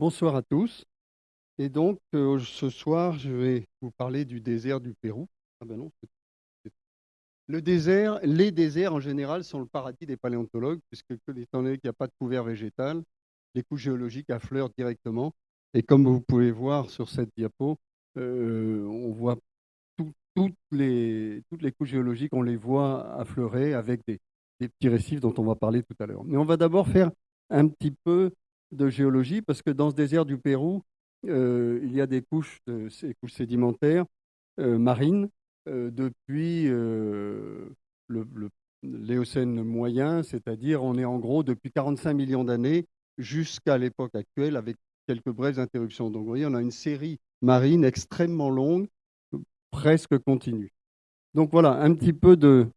Bonsoir à tous. Et donc, euh, ce soir, je vais vous parler du désert du Pérou. Ah ben le désert, les déserts en général sont le paradis des paléontologues, puisque étant donné qu'il n'y a pas de couvert végétal, les couches géologiques affleurent directement. Et comme vous pouvez voir sur cette diapo, euh, on voit toutes, les, toutes les couches géologiques, on les voit affleurer avec des, des petits récifs dont on va parler tout à l'heure. Mais on va d'abord faire un petit peu de géologie, parce que dans ce désert du Pérou, euh, il y a des couches, ces couches sédimentaires euh, marines euh, depuis le, l'Éocène moyen, c'est-à-dire on est en gros depuis 45 millions d'années jusqu'à l'époque actuelle avec quelques brèves interruptions. Donc vous voyez, on a une série marine extrêmement longue, presque continue. Donc voilà, un petit peu de,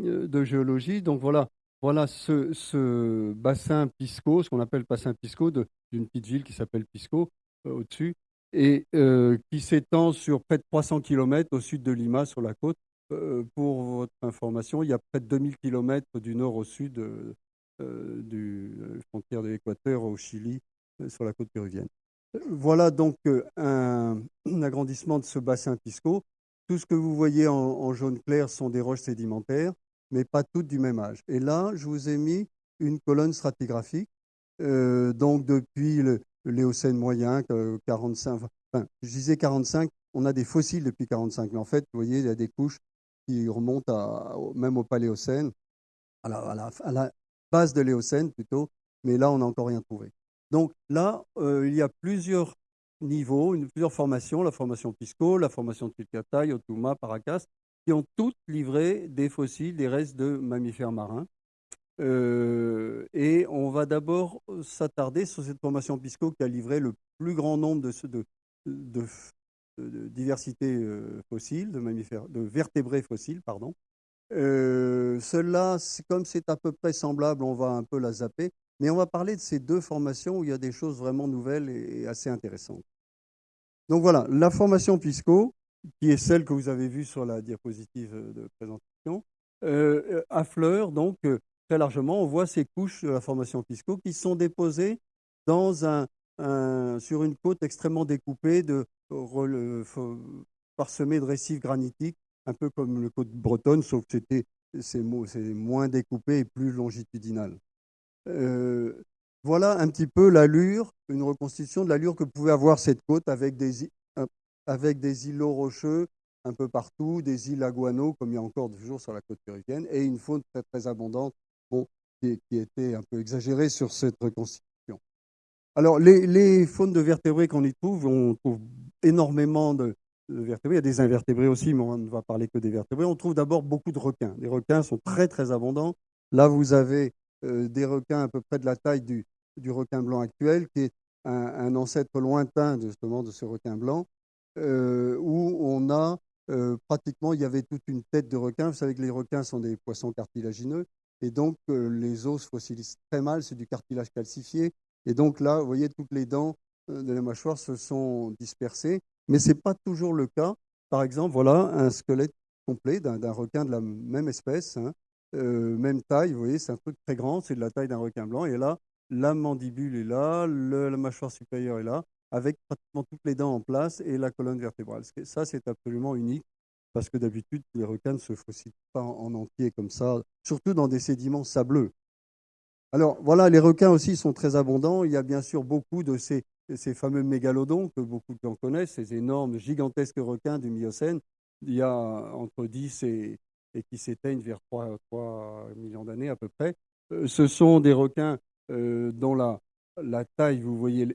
de géologie. Donc voilà, voilà ce, bassin Pisco, ce qu'on appelle bassin Pisco, d'une petite ville qui s'appelle Pisco, euh, au-dessus, et euh, qui s'étend sur près de 300 km au sud de Lima, sur la côte. Euh, pour votre information, il y a près de 2000 km du nord au sud du frontière de l'Équateur au Chili, sur la côte péruvienne. Voilà donc un, agrandissement de ce bassin Pisco. Tout ce que vous voyez en jaune clair sont des roches sédimentaires mais pas toutes du même âge. Et là, je vous ai mis une colonne stratigraphique, euh, donc depuis l'Éocène moyen, 45, enfin, je disais 45, on a des fossiles depuis 45, mais en fait, vous voyez, il y a des couches qui remontent à, même au Paléocène, à la, base de l'Éocène plutôt, mais là, on n'a encore rien trouvé. Donc là, euh, il y a plusieurs niveaux, plusieurs formations, la formation Pisco, la formation Tilcatay, Otuma, Paracas, qui ont toutes livré des fossiles, des restes de mammifères marins. Euh, et on va d'abord s'attarder sur cette formation Pisco qui a livré le plus grand nombre de, de, de, de diversité euh, fossile, de mammifères, de vertébrés fossiles, pardon. Euh, Cela, comme c'est à peu près semblable, on va un peu la zapper, mais on va parler de ces deux formations où il y a des choses vraiment nouvelles et assez intéressantes. Donc voilà, la formation Pisco, qui est celle que vous avez vue sur la diapositive de présentation, euh, affleure donc euh, très largement. On voit ces couches de la formation Pisco qui sont déposées dans un, sur une côte extrêmement découpée, de, parsemée de récifs granitiques, un peu comme le côte bretonne, sauf que c'est moins découpé et plus longitudinal. Euh, voilà un petit peu l'allure, une reconstitution de l'allure que pouvait avoir cette côte avec des, avec des îlots rocheux un peu partout, des îles à guano, comme il y a encore toujours sur la côte péruvienne, et une faune très, très abondante bon, qui, était un peu exagérée sur cette reconstitution. Alors, les, faunes de vertébrés qu'on y trouve, on trouve énormément de, vertébrés. Il y a des invertébrés aussi, mais on ne va parler que des vertébrés. On trouve d'abord beaucoup de requins. Les requins sont très, très abondants. Là, vous avez euh, des requins à peu près de la taille du, du requin blanc actuel, qui est un, un ancêtre lointain justement de ce requin blanc. Euh, où on a euh, pratiquement, il y avait toute une tête de requin. Vous savez que les requins sont des poissons cartilagineux, et donc euh, les os fossilisent très mal, c'est du cartilage calcifié. Et donc là, vous voyez, toutes les dents de la mâchoire se sont dispersées, mais ce n'est pas toujours le cas. Par exemple, voilà un squelette complet d'un requin de la même espèce, hein, même taille, vous voyez, c'est un truc très grand, c'est de la taille d'un requin blanc. Et là, la mandibule est là, la mâchoire supérieure est là avec pratiquement toutes les dents en place et la colonne vertébrale. Ça, c'est absolument unique parce que d'habitude, les requins ne se fossilent pas en entier comme ça, surtout dans des sédiments sableux. Alors voilà, les requins aussi sont très abondants. Il y a bien sûr beaucoup de ces, fameux mégalodons que beaucoup de gens connaissent, ces énormes, gigantesques requins du Miocène. Il y a entre 10 et, qui s'éteignent vers 3, 3 millions d'années à peu près. Euh, ce sont des requins euh, dont la taille, vous voyez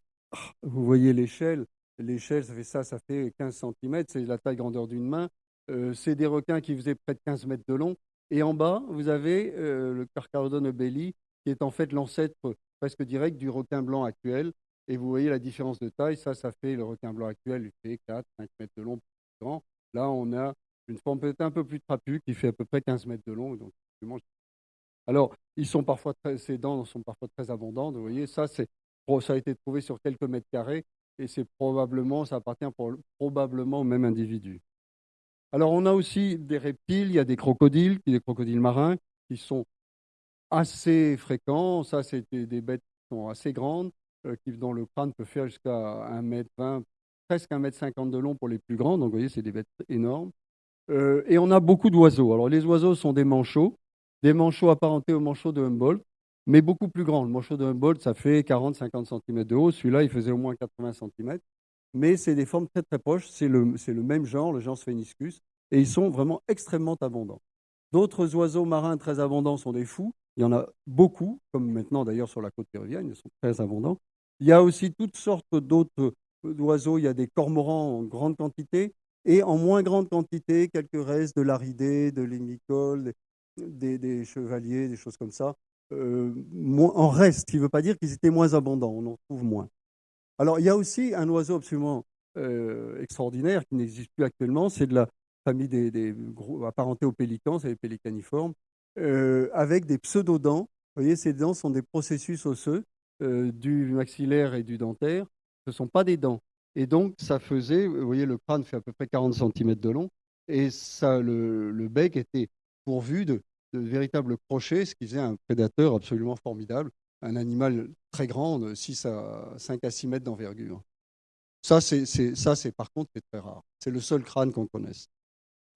vous voyez l'échelle. L'échelle, ça fait ça, ça fait 15 cm, c'est la taille grandeur d'une main. Euh, c'est des requins qui faisaient près de 15 mètres de long. Et en bas, vous avez euh, le Carcharodon obeli, qui est en fait l'ancêtre presque direct du requin blanc actuel. Et vous voyez la différence de taille. Ça, ça fait le requin blanc actuel, il fait 4, 5 mètres de long, grand. Là, on a une forme peut-être un peu plus trapue qui fait à peu près 15 mètres de long. Donc, alors, ils sont parfois ces dents sont parfois très abondantes. Vous voyez, ça, c'est ça a été trouvé sur quelques mètres carrés et c'est probablement, ça appartient probablement au même individu. Alors on a aussi des reptiles, il y a des crocodiles, des crocodiles marins qui sont assez fréquents. Ça, c'est des bêtes qui sont assez grandes. qui, dont le crâne peut faire jusqu'à 1m20, presque 1m50 de long pour les plus grands. Donc, vous voyez, c'est des bêtes énormes. et on a beaucoup d'oiseaux. Alors, les oiseaux sont des manchots, des manchots apparentés aux manchots de Humboldt, mais beaucoup plus grands. Le manchot de Humboldt, ça fait 40-50 cm de haut. Celui-là, il faisait au moins 80 cm. Mais c'est des formes très très proches. C'est le, même genre, le genre Spheniscus. Et ils sont vraiment extrêmement abondants. D'autres oiseaux marins très abondants sont des fous. Il y en a beaucoup, comme maintenant d'ailleurs sur la côte péruvienne, ils sont très abondants. Il y a aussi toutes sortes d'autres oiseaux. Il y a des cormorans en grande quantité et en moins grande quantité, quelques restes de l'aridé, de l'hémicole, des, chevaliers, des choses comme ça. Euh, en reste, ce qui ne veut pas dire qu'ils étaient moins abondants, on en trouve moins. Alors, il y a aussi un oiseau absolument euh, extraordinaire qui n'existe plus actuellement, c'est de la famille des, des apparentés aux pélicans, c'est les pélicaniformes, euh, avec des pseudodents. Vous voyez, ces dents sont des processus osseux du maxillaire et du dentaire. Ce ne sont pas des dents. Et donc, ça faisait, vous voyez, le crâne fait à peu près 40 cm de long, et ça, le, le bec était pourvu de de véritables crochets, ce qui faisait un prédateur absolument formidable, un animal très grand, de 6 à 5 à 6 mètres d'envergure. Ça, c'est, c'est par contre très rare. C'est le seul crâne qu'on connaisse.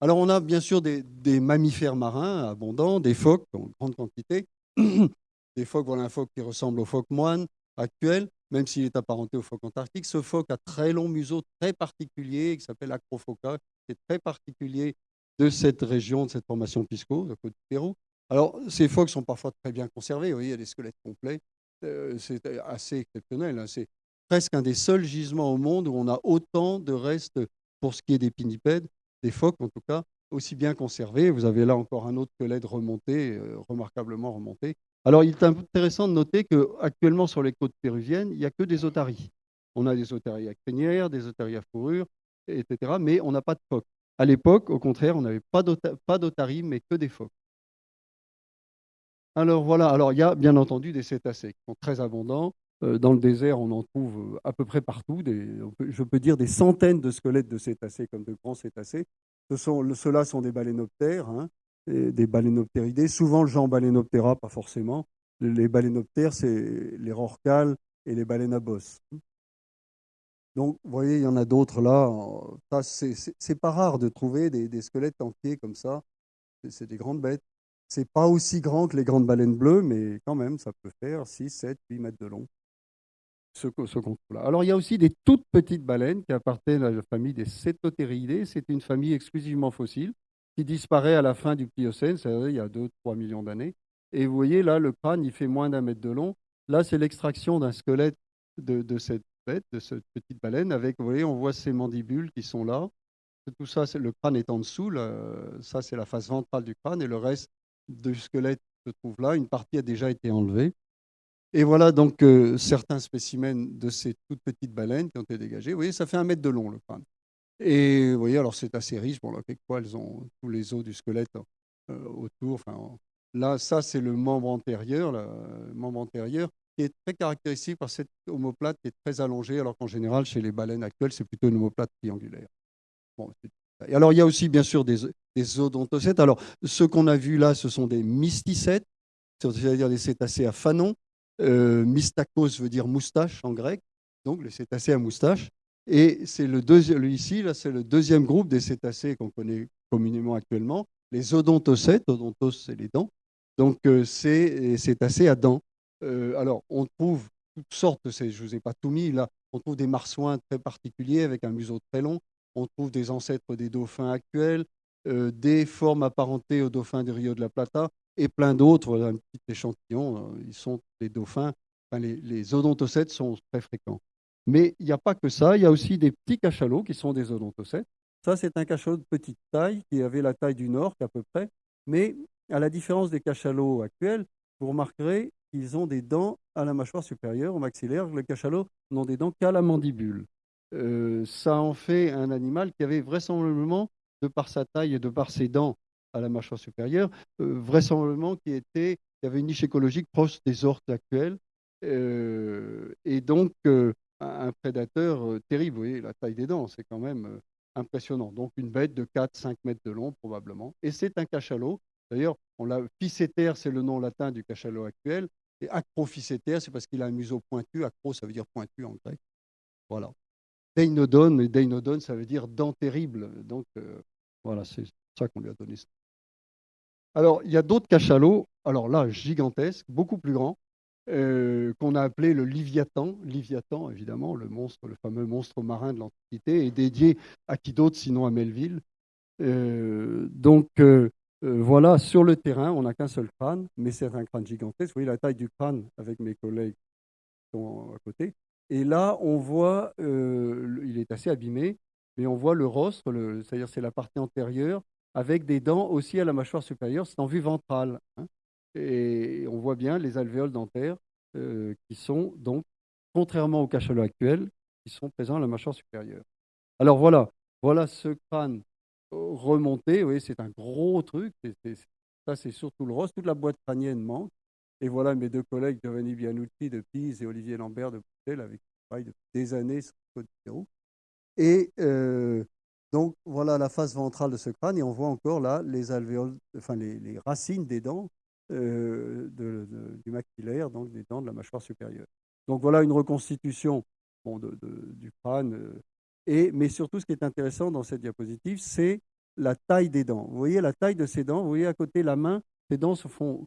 Alors, on a bien sûr des, mammifères marins abondants, des phoques en grande quantité. des phoques, voilà un phoque qui ressemble au phoque moine actuel, même s'il est apparenté au phoque antarctique. Ce phoque a très long museau très particulier qui s'appelle Acrophoca, qui est très particulier de cette région, de cette formation Pisco, de côte du Pérou. Alors, ces phoques sont parfois très bien conservés. Vous voyez, il y a des squelettes complets. Euh, c'est assez exceptionnel. Hein. C'est presque un des seuls gisements au monde où on a autant de restes, pour ce qui est des pinnipèdes, des phoques en tout cas, aussi bien conservés. Vous avez là encore un autre squelette remonté, euh, remarquablement remonté. Alors, il est intéressant de noter qu'actuellement, sur les côtes péruviennes, il n'y a que des otaries. On a des otaries à crinière, des otaries à fourrure, etc. Mais on n'a pas de phoques. À l'époque, au contraire, on n'avait pas d'otaries, mais que des phoques. Alors voilà, alors il y a bien entendu des cétacés qui sont très abondants. Euh, dans le désert, on en trouve euh, à peu près partout. je peux dire des centaines de squelettes de cétacés comme de grands cétacés. Ceux-là sont des balénoptères, hein, des balénoptéridés. Souvent le genre balénoptera, pas forcément. Les balénoptères, c'est les rorquals et les baleines à bosse. Donc, vous voyez, il y en a d'autres là. C'est pas rare de trouver des, squelettes entiers comme ça. C'est des grandes bêtes. C'est pas aussi grand que les grandes baleines bleues, mais quand même, ça peut faire 6, 7, 8 mètres de long. Ce, ce là Alors, il y a aussi des toutes petites baleines qui appartiennent à la famille des Cétotériidés. C'est une famille exclusivement fossile qui disparaît à la fin du Pliocène, c'est-à-dire il y a 2-3 millions d'années. Et vous voyez là, le crâne, il fait moins d'un mètre de long. Là, c'est l'extraction d'un squelette de, de, cette de cette petite baleine. Avec, vous voyez, on voit ces mandibules qui sont là. Tout ça, le crâne est en dessous. ça, c'est la face ventrale du crâne et le reste du squelette se trouve là. Une partie a déjà été enlevée. Et voilà donc euh, certains spécimens de ces toutes petites baleines qui ont été dégagés. Vous voyez, ça fait un mètre de long le crâne. Et vous voyez, alors c'est assez riche. Bon, là, quelquefois, elles ont tous les os du squelette euh, autour. Enfin, là, ça, c'est le membre antérieur. Le membre antérieur qui est très caractéristique par cette omoplate qui est très allongée, alors qu'en général, chez les baleines actuelles, c'est plutôt une omoplate triangulaire. et alors, il y a aussi, bien sûr, des, odontocètes. Alors, ce qu'on a vu là, ce sont des mysticètes, c'est-à-dire des cétacés à fanon. Euh, mystakos veut dire moustache en grec, donc les cétacés à moustache. Et c'est le deuxième, ici, là, c'est le deuxième groupe des cétacés qu'on connaît communément actuellement, les odontocètes. Odontos, c'est les dents. Donc, euh, c'est cétacés à dents. Euh, alors, on trouve toutes sortes, je ne vous ai pas tout mis là, on trouve des marsouins très particuliers avec un museau très long, on trouve des ancêtres des dauphins actuels, euh, des formes apparentées aux dauphins du Rio de la Plata et plein d'autres, un petit échantillon, euh, ils sont des dauphins, les, les, odontocètes sont très fréquents. Mais il n'y a pas que ça, il y a aussi des petits cachalots qui sont des odontocètes. Ça, c'est un cachalot de petite taille qui avait la taille du nord à peu près, mais à la différence des cachalots actuels, vous remarquerez, ils ont des dents à la mâchoire supérieure, au maxillaire. Le cachalot n'ont des dents qu'à la mandibule. Euh, ça en fait un animal qui avait vraisemblablement, de par sa taille et de par ses dents à la mâchoire supérieure, euh, vraisemblablement qui était, qui avait une niche écologique proche des orques actuelles, euh, et donc un prédateur terrible. Vous voyez, la taille des dents, c'est quand même impressionnant. Donc une bête de 4-5 mètres de long probablement, et c'est un cachalot. D'ailleurs, on l'a Picéter, c'est le nom latin du cachalot actuel. Et c'est parce qu'il a un museau pointu. Acro, ça veut dire pointu en grec. Voilà. Deinodon, deinodon, ça veut dire dent terrible. Donc, euh, voilà, c'est ça qu'on lui a donné. Alors, il y a d'autres cachalots, alors là, gigantesques, beaucoup plus grands, euh, qu'on a appelé le Liviathan. Liviathan, évidemment, le monstre, le fameux monstre marin de l'Antiquité, est dédié à qui d'autre sinon à Melville? Euh, donc, voilà, sur le terrain, on n'a qu'un seul crâne, mais c'est un crâne gigantesque. Vous voyez la taille du crâne avec mes collègues qui sont à côté. Et là, on voit, euh, il est assez abîmé, mais on voit le rostre, c'est-à-dire c'est la partie antérieure, avec des dents aussi à la mâchoire supérieure, c'est en vue ventrale. Hein. et on voit bien les alvéoles dentaires euh, qui sont donc, contrairement au cachalot actuel, qui sont présents à la mâchoire supérieure. Alors voilà, voilà ce crâne remonté, vous voyez, c'est un gros truc, ça c'est surtout le rostre, toute la boîte crânienne manque. Et voilà mes deux collègues, Giovanni Bianucci de Pise et Olivier Lambert de Bruxelles, avec qui je travaille depuis des années sur le Pérou. Et euh, donc, voilà la face ventrale de ce crâne, et on voit encore là les alvéoles, enfin les, racines des dents euh, du maxillaire, donc des dents de la mâchoire supérieure. Donc voilà une reconstitution du crâne. Euh, mais surtout, ce qui est intéressant dans cette diapositive, c'est la taille des dents. Vous voyez la taille de ces dents, vous voyez à côté la main, ces dents se font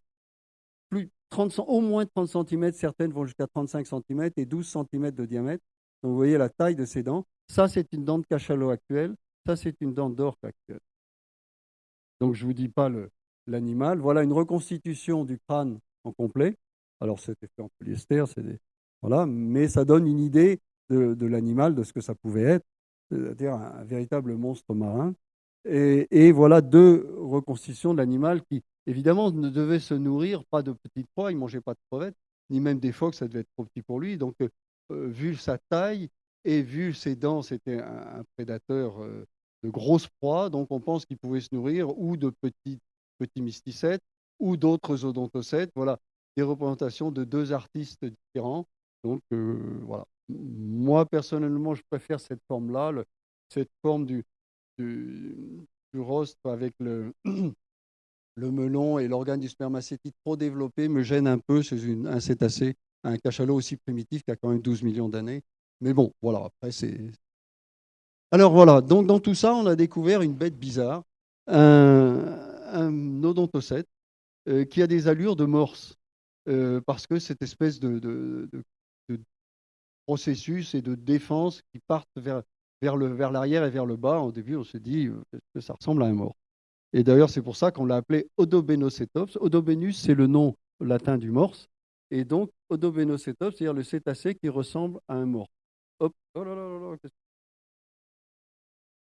plus 30, au moins 30 cm, certaines vont jusqu'à 35 cm et 12 cm de diamètre. Donc vous voyez la taille de ces dents. Ça, c'est une dent de cachalot actuelle. Ça, c'est une dent d'orque actuelle. Donc je ne vous dis pas l'animal. Voilà une reconstitution du crâne en complet. Alors c'était fait en polyester, voilà, mais ça donne une idée de, l'animal, de ce que ça pouvait être, c'est-à-dire un, véritable monstre marin. Et, voilà deux reconstitutions de l'animal qui, évidemment, ne devait se nourrir pas de petites proies, il ne mangeait pas de crevettes, ni même des phoques, ça devait être trop petit pour lui. Donc, euh, euh, vu sa taille et vu ses dents, c'était un, prédateur euh, de grosses proies. Donc, on pense qu'il pouvait se nourrir ou de petits, petits mysticètes ou d'autres odontocètes. Voilà, des représentations de deux artistes différents. Donc, voilà. Moi, personnellement, je préfère cette forme-là, cette forme du, du, avec le, le melon et l'organe du spermacétite trop développé me gêne un peu chez un cétacé, un cachalot aussi primitif qui a quand même 12 millions d'années. Mais bon, voilà, après c'est... Alors voilà, donc dans tout ça, on a découvert une bête bizarre, un, odontocète euh, qui a des allures de morse, euh, parce que cette espèce de, processus et de défense qui partent vers, vers, le, vers l'arrière et vers le bas, au début on se dit euh, que ça ressemble à un morse. Et d'ailleurs, c'est pour ça qu'on l'a appelé Odobenocetops. Odobenus, c'est le nom latin du morse. Et donc, Odobenocetops, c'est-à-dire le cétacé qui ressemble à un morse. Hop, oh là là là là,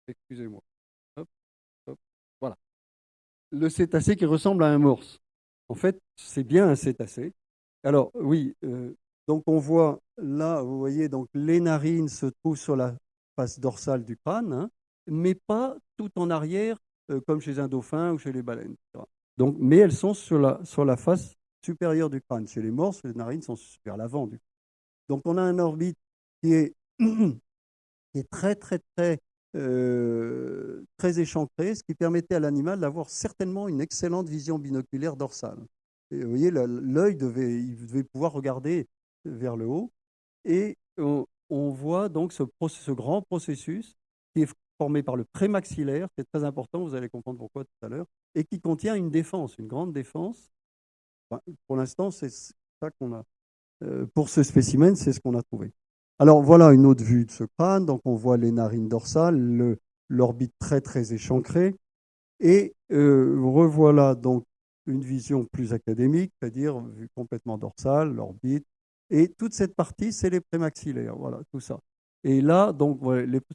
excusez-moi. Voilà. Le cétacé qui ressemble à un morse. En fait, c'est bien un cétacé. Alors, oui, euh, donc on voit là, vous voyez, donc les narines se trouvent sur la face dorsale du crâne, hein, mais pas tout en arrière euh, comme chez un dauphin ou chez les baleines. Donc, mais elles sont sur la, sur la face supérieure du crâne. Chez les morses, les narines sont vers l'avant du Donc on a un orbite qui est, très très très euh, très échancré, ce qui permettait à l'animal d'avoir certainement une excellente vision binoculaire dorsale. Vous voyez, l'œil devait, devait pouvoir regarder vers le haut. Et on, on voit donc ce, ce, grand processus qui est formé par le prémaxillaire, c'est très important, vous allez comprendre pourquoi tout à l'heure, et qui contient une défense, une grande défense. pour l'instant, c'est ça qu'on a. Euh, pour ce spécimen, c'est ce qu'on a trouvé. Alors voilà une autre vue de ce crâne. Donc on voit les narines dorsales, l'orbite très très échancrée. Et euh, revoilà donc une vision plus académique, c'est-à-dire vue complètement dorsale, l'orbite. Et toute cette partie, c'est les prémaxillaires. Voilà, tout ça. Et là, donc,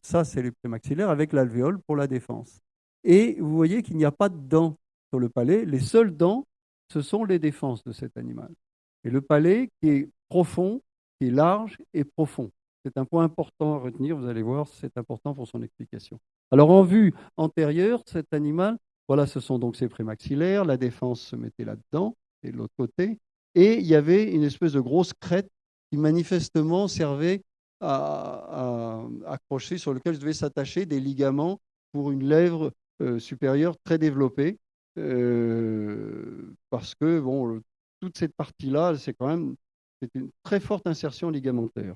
ça, c'est les prémaxillaires avec l'alvéole pour la défense. Et vous voyez qu'il n'y a pas de dents sur le palais. Les seules dents, ce sont les défenses de cet animal. Et le palais qui est profond, qui est large et profond. C'est un point important à retenir, vous allez voir, c'est important pour son explication. Alors en vue antérieure, cet animal, voilà, ce sont donc ses prémaxillaires, la défense se mettait là-dedans, et de l'autre côté, et il y avait une espèce de grosse crête qui manifestement servait à, accrocher, sur lequel devait s'attacher des ligaments pour une lèvre euh, supérieure très développée. Euh, parce que bon, toute cette partie-là, c'est quand même une très forte insertion ligamentaire.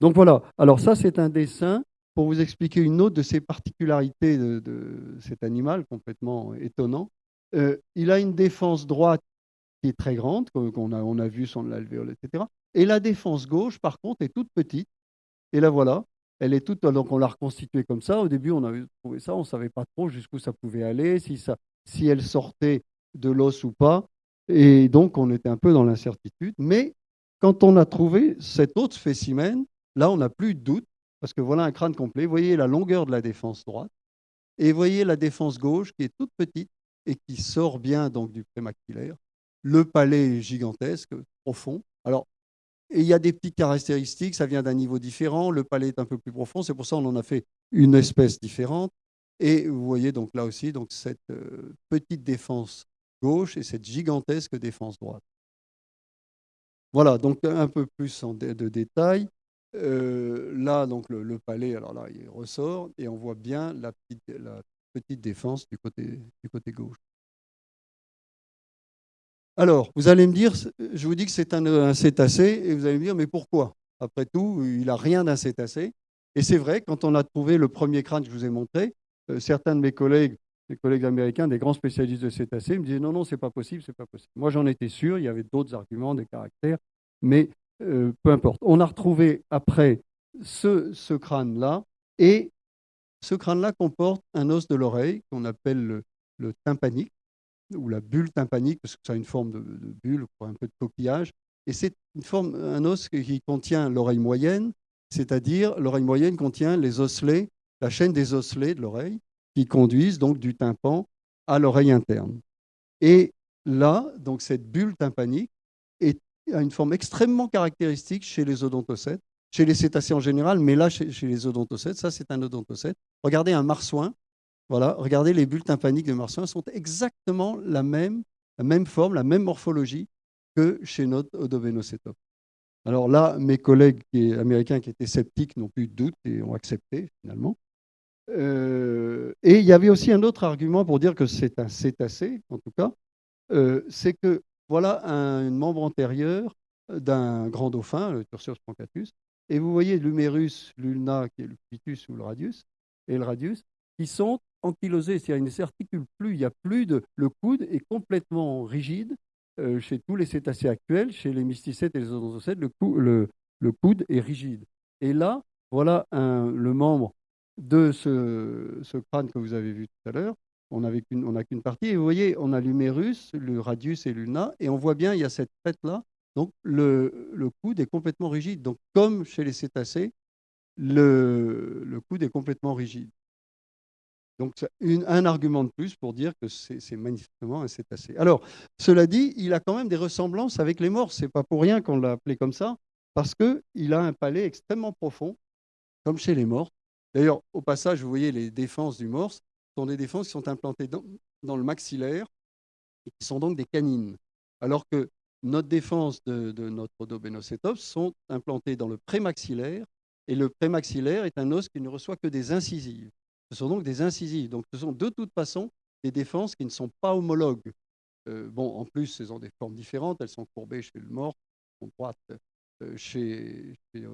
Donc voilà, alors ça c'est un dessin pour vous expliquer une autre de ces particularités de, cet animal complètement étonnant. Euh, il a une défense droite qui est très grande, qu'on a, on a vu son alvéole, etc. Et la défense gauche, par contre, est toute petite. Et la voilà, elle est toute, donc on l'a reconstituée comme ça. Au début, on avait trouvé ça, on ne savait pas trop jusqu'où ça pouvait aller, si, ça, si elle sortait de l'os ou pas. Et donc, on était un peu dans l'incertitude. Mais quand on a trouvé cet autre spécimen, là, on n'a plus de doute, parce que voilà un crâne complet. Vous voyez la longueur de la défense droite, et vous voyez la défense gauche qui est toute petite et qui sort bien donc du prémaxillaire. Le palais est gigantesque, profond. Alors, il y a des petites caractéristiques, ça vient d'un niveau différent, le palais est un peu plus profond, c'est pour ça qu'on en a fait une espèce différente. Et vous voyez donc là aussi donc cette euh, petite défense gauche et cette gigantesque défense droite. Voilà, donc un peu plus de, détails. Euh, là, donc le, palais, alors là, il ressort et on voit bien la petite, la petite défense du côté, du côté gauche. Alors, vous allez me dire, je vous dis que c'est un, cétacé, et vous allez me dire, mais pourquoi? Après tout, il n'a rien d'un cétacé. Et c'est vrai, quand on a trouvé le premier crâne que je vous ai montré, euh, certains de mes collègues, mes collègues américains, des grands spécialistes de cétacés, me disaient, non, non, c'est pas possible, c'est pas possible. Moi, j'en étais sûr, il y avait d'autres arguments, des caractères, mais euh, peu importe. On a retrouvé après ce, crâne-là, et ce crâne-là comporte un os de l'oreille qu'on appelle le, le tympanique ou la bulle tympanique, parce que ça a une forme de, bulle, un peu de coquillage. Et c'est une forme, un os qui contient l'oreille moyenne, c'est-à-dire l'oreille moyenne contient les osselets, la chaîne des osselets de l'oreille, qui conduisent donc du tympan à l'oreille interne. Et là, donc cette bulle tympanique est, a une forme extrêmement caractéristique chez les odontocètes, chez les cétacés en général, mais là, chez, chez les odontocètes, ça c'est un odontocète. Regardez un marsouin, voilà, regardez les bulles tympaniques de Martien sont exactement la même, la même forme, la même morphologie que chez notre Odobenocétops. Alors là, mes collègues américains qui étaient sceptiques n'ont plus de doute et ont accepté finalement. Euh, et il y avait aussi un autre argument pour dire que c'est un cétacé, en tout cas, euh, c'est que voilà un, membre antérieur d'un grand dauphin, le Tursurus prancatus, et vous voyez l'humérus, l'ulna, qui est le pitus ou le radius, et le radius, qui sont ankylosés, c'est-à-dire ils ne s'articulent plus, il n'y a plus de... Le coude est complètement rigide euh, chez tous les cétacés actuels, chez les mysticètes et les odontocètes, le, le, coude est rigide. Et là, voilà le membre de ce, crâne que vous avez vu tout à l'heure. On n'a qu'une partie. Et vous voyez, on a l'humérus, le radius et l'ulna, et on voit bien, il y a cette tête-là. Donc, le, le, coude est complètement rigide. Donc, comme chez les cétacés, le, le coude est complètement rigide. Donc, un argument de plus pour dire que c'est manifestement un cétacé. Alors, cela dit, il a quand même des ressemblances avec les morses. Ce n'est pas pour rien qu'on l'a appelé comme ça, parce qu'il a un palais extrêmement profond, comme chez les morses. D'ailleurs, au passage, vous voyez les défenses du morse sont des défenses qui sont implantées dans, le maxillaire et qui sont donc des canines. Alors que notre défense de, notre Odobénocétops sont implantées dans le prémaxillaire, et le prémaxillaire est un os qui ne reçoit que des incisives. Ce sont donc des incisives. Donc, ce sont de toute façon des défenses qui ne sont pas homologues. Euh, bon, en plus, elles ont des formes différentes. Elles sont courbées chez le mort, sont droites euh, chez, chez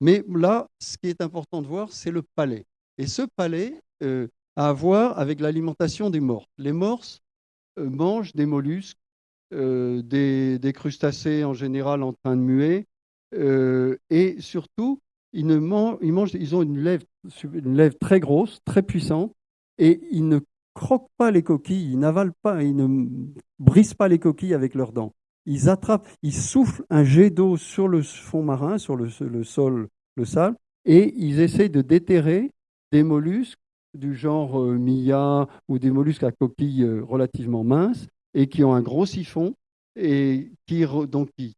Mais là, ce qui est important de voir, c'est le palais. Et ce palais euh, a à voir avec l'alimentation des morses. Les morses mangent des mollusques, des, crustacés en général en train de muer, et surtout, ils, ne ils, mangent, ils ont une lèvre, très grosse, très puissante, et ils ne croquent pas les coquilles, ils n'avalent pas, ils ne brisent pas les coquilles avec leurs dents. Ils attrapent, ils soufflent un jet d'eau sur le fond marin, sur le, sol, le sable, et ils essayent de déterrer des mollusques du genre euh, Mia ou des mollusques à coquilles euh, relativement minces et qui ont un gros siphon et qui, donc, qui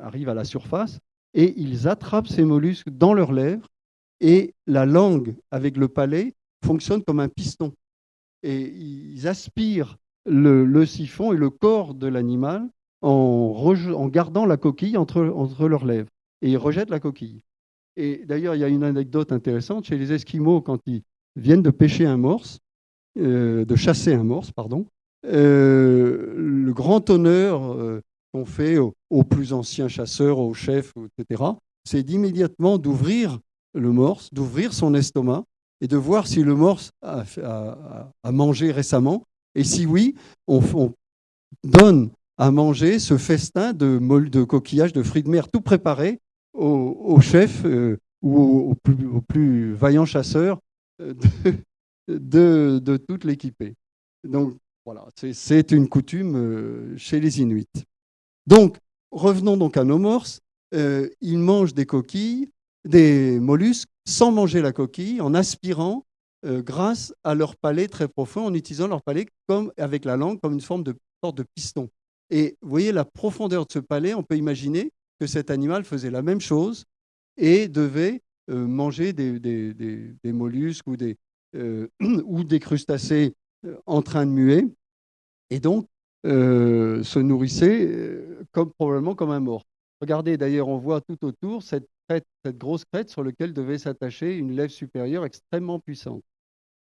arrivent à la surface et ils attrapent ces mollusques dans leurs lèvres et la langue avec le palais fonctionne comme un piston. Et ils aspirent le, siphon et le corps de l'animal en, gardant la coquille entre, entre leurs lèvres. Et ils rejettent la coquille. Et d'ailleurs, il y a une anecdote intéressante chez les Esquimaux quand ils viennent de pêcher un morse, euh, de chasser un morse, pardon. le grand honneur qu'on fait aux, plus anciens chasseurs, aux chefs, etc., c'est d'immédiatement d'ouvrir le morse, d'ouvrir son estomac et de voir si le morse a, mangé récemment. Et si oui, on, donne à manger ce festin de, de coquillages, de fruits de mer tout préparé au, chef euh, ou au, plus, vaillant chasseur euh, de, de, toute l'équipée. Donc voilà, c'est une coutume euh, chez les Inuits. Donc, revenons donc à nos morses. ils mangent des coquilles, des mollusques, sans manger la coquille, en aspirant grâce à leur palais très profond, en utilisant leur palais comme, avec la langue comme une forme de sorte de piston. Et vous voyez la profondeur de ce palais, on peut imaginer que cet animal faisait la même chose et devait euh, manger des, mollusques ou des, euh, ou des crustacés euh, en train de muer, et donc se nourrissait comme, probablement comme un mort. Regardez, d'ailleurs, on voit tout autour cette, cette grosse crête sur laquelle devait s'attacher une lèvre supérieure extrêmement puissante.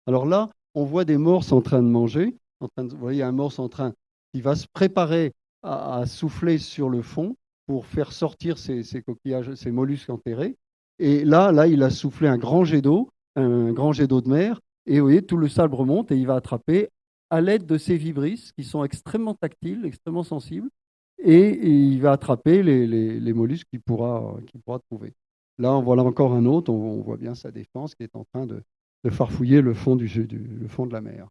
Alors là, on voit des morses en train de manger. En train de, vous voyez un morse en train qui va se préparer à souffler sur le fond pour faire sortir ces, coquillages, ces mollusques enterrés. Et là, là, il a soufflé un grand jet d'eau, un grand jet d'eau de mer, et vous voyez, tout le sable remonte et il va attraper à l'aide de ces vibrisses qui sont extrêmement tactiles, extrêmement sensibles, et, il va attraper les, mollusques qu'il pourra, pourra trouver. Là, on voit là encore un autre, on, voit bien sa défense qui est en train de, farfouiller le fond, du, le fond de la mer.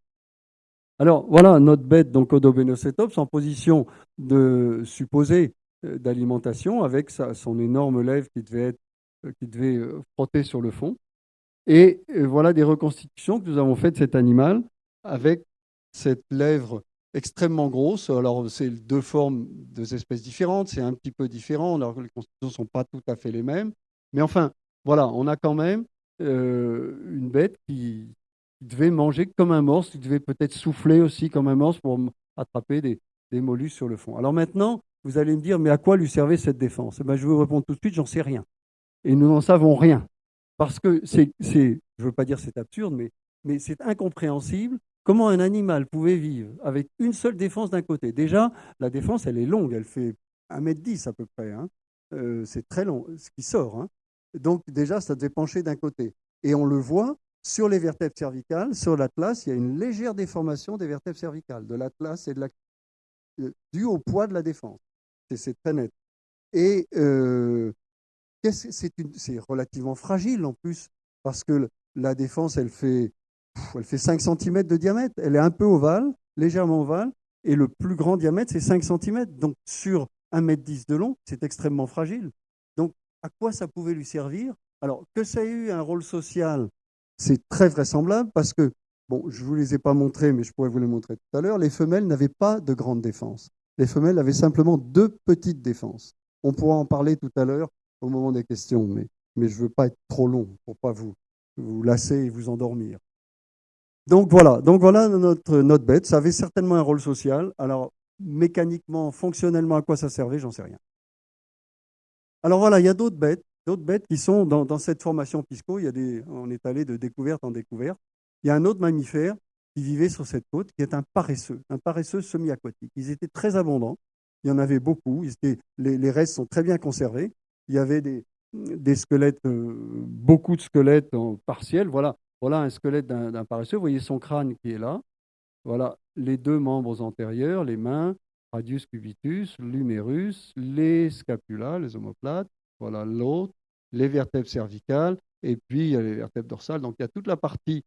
Alors voilà notre bête, donc Odobenocetops, en position de supposer euh, d'alimentation avec son énorme lèvre qui devait, euh, qui devait euh, frotter sur le fond. Et voilà des reconstitutions que nous avons faites de cet animal avec cette lèvre extrêmement grosse. Alors, c'est deux formes, deux espèces différentes, c'est un petit peu différent, alors que les constitutions ne sont pas tout à fait les mêmes. Mais enfin, voilà, on a quand même une bête qui, devait manger comme un morse, qui devait peut-être souffler aussi comme un morse pour attraper des, mollusques sur le fond. Alors maintenant, vous allez me dire, mais à quoi lui servait cette défense? Eh ben, Je vais vous répondre tout de suite, j'en sais rien. Et nous n'en savons rien. Parce que c'est, je ne veux pas dire c'est absurde, mais c'est incompréhensible comment un animal pouvait vivre avec une seule défense d'un côté? Déjà, la défense, elle est longue, elle fait 1m10 à peu près. Hein. Euh, c'est très long, ce qui sort. Hein. Donc déjà, ça devait pencher d'un côté. Et on le voit sur les vertèbres cervicales, sur l'atlas, il y a une légère déformation des vertèbres cervicales, de l'atlas et de la... Euh, due au poids de la défense c'est très net. Et euh, c'est relativement fragile en plus, parce que la défense, elle fait, elle fait 5 cm de diamètre. Elle est un peu ovale, légèrement ovale, et le plus grand diamètre, c'est 5 cm. Donc sur 1,10 m de long, c'est extrêmement fragile. Donc à quoi ça pouvait lui servir? Alors que ça ait eu un rôle social, c'est très vraisemblable, parce que, bon, je ne vous les ai pas montrés, mais je pourrais vous les montrer tout à l'heure, les femelles n'avaient pas de grande défense. Les femelles avaient simplement deux petites défenses. On pourra en parler tout à l'heure au moment des questions, mais, mais je ne veux pas être trop long pour pas vous, vous lasser et vous endormir. Donc voilà, donc voilà notre, notre bête. Ça avait certainement un rôle social. Alors mécaniquement, fonctionnellement, à quoi ça servait, j'en sais rien. Alors voilà, il y a d'autres bêtes, d'autres bêtes qui sont dans, cette formation Pisco. Il y a des, on est allé de découverte en découverte. Il y a un autre mammifère qui vivaient sur cette côte, qui est un paresseux, un paresseux semi-aquatique. Ils étaient très abondants, il y en avait beaucoup, les, restes sont très bien conservés. Il y avait des, squelettes, euh, beaucoup de squelettes en partiel. Voilà, voilà un squelette d'un paresseux. Vous voyez son crâne qui est là. Voilà les deux membres antérieurs, les mains, radius cubitus, l'humérus, les scapulas, les omoplates. Voilà l'autre, les vertèbres cervicales, et puis il y a les vertèbres dorsales. Donc il y a toute la partie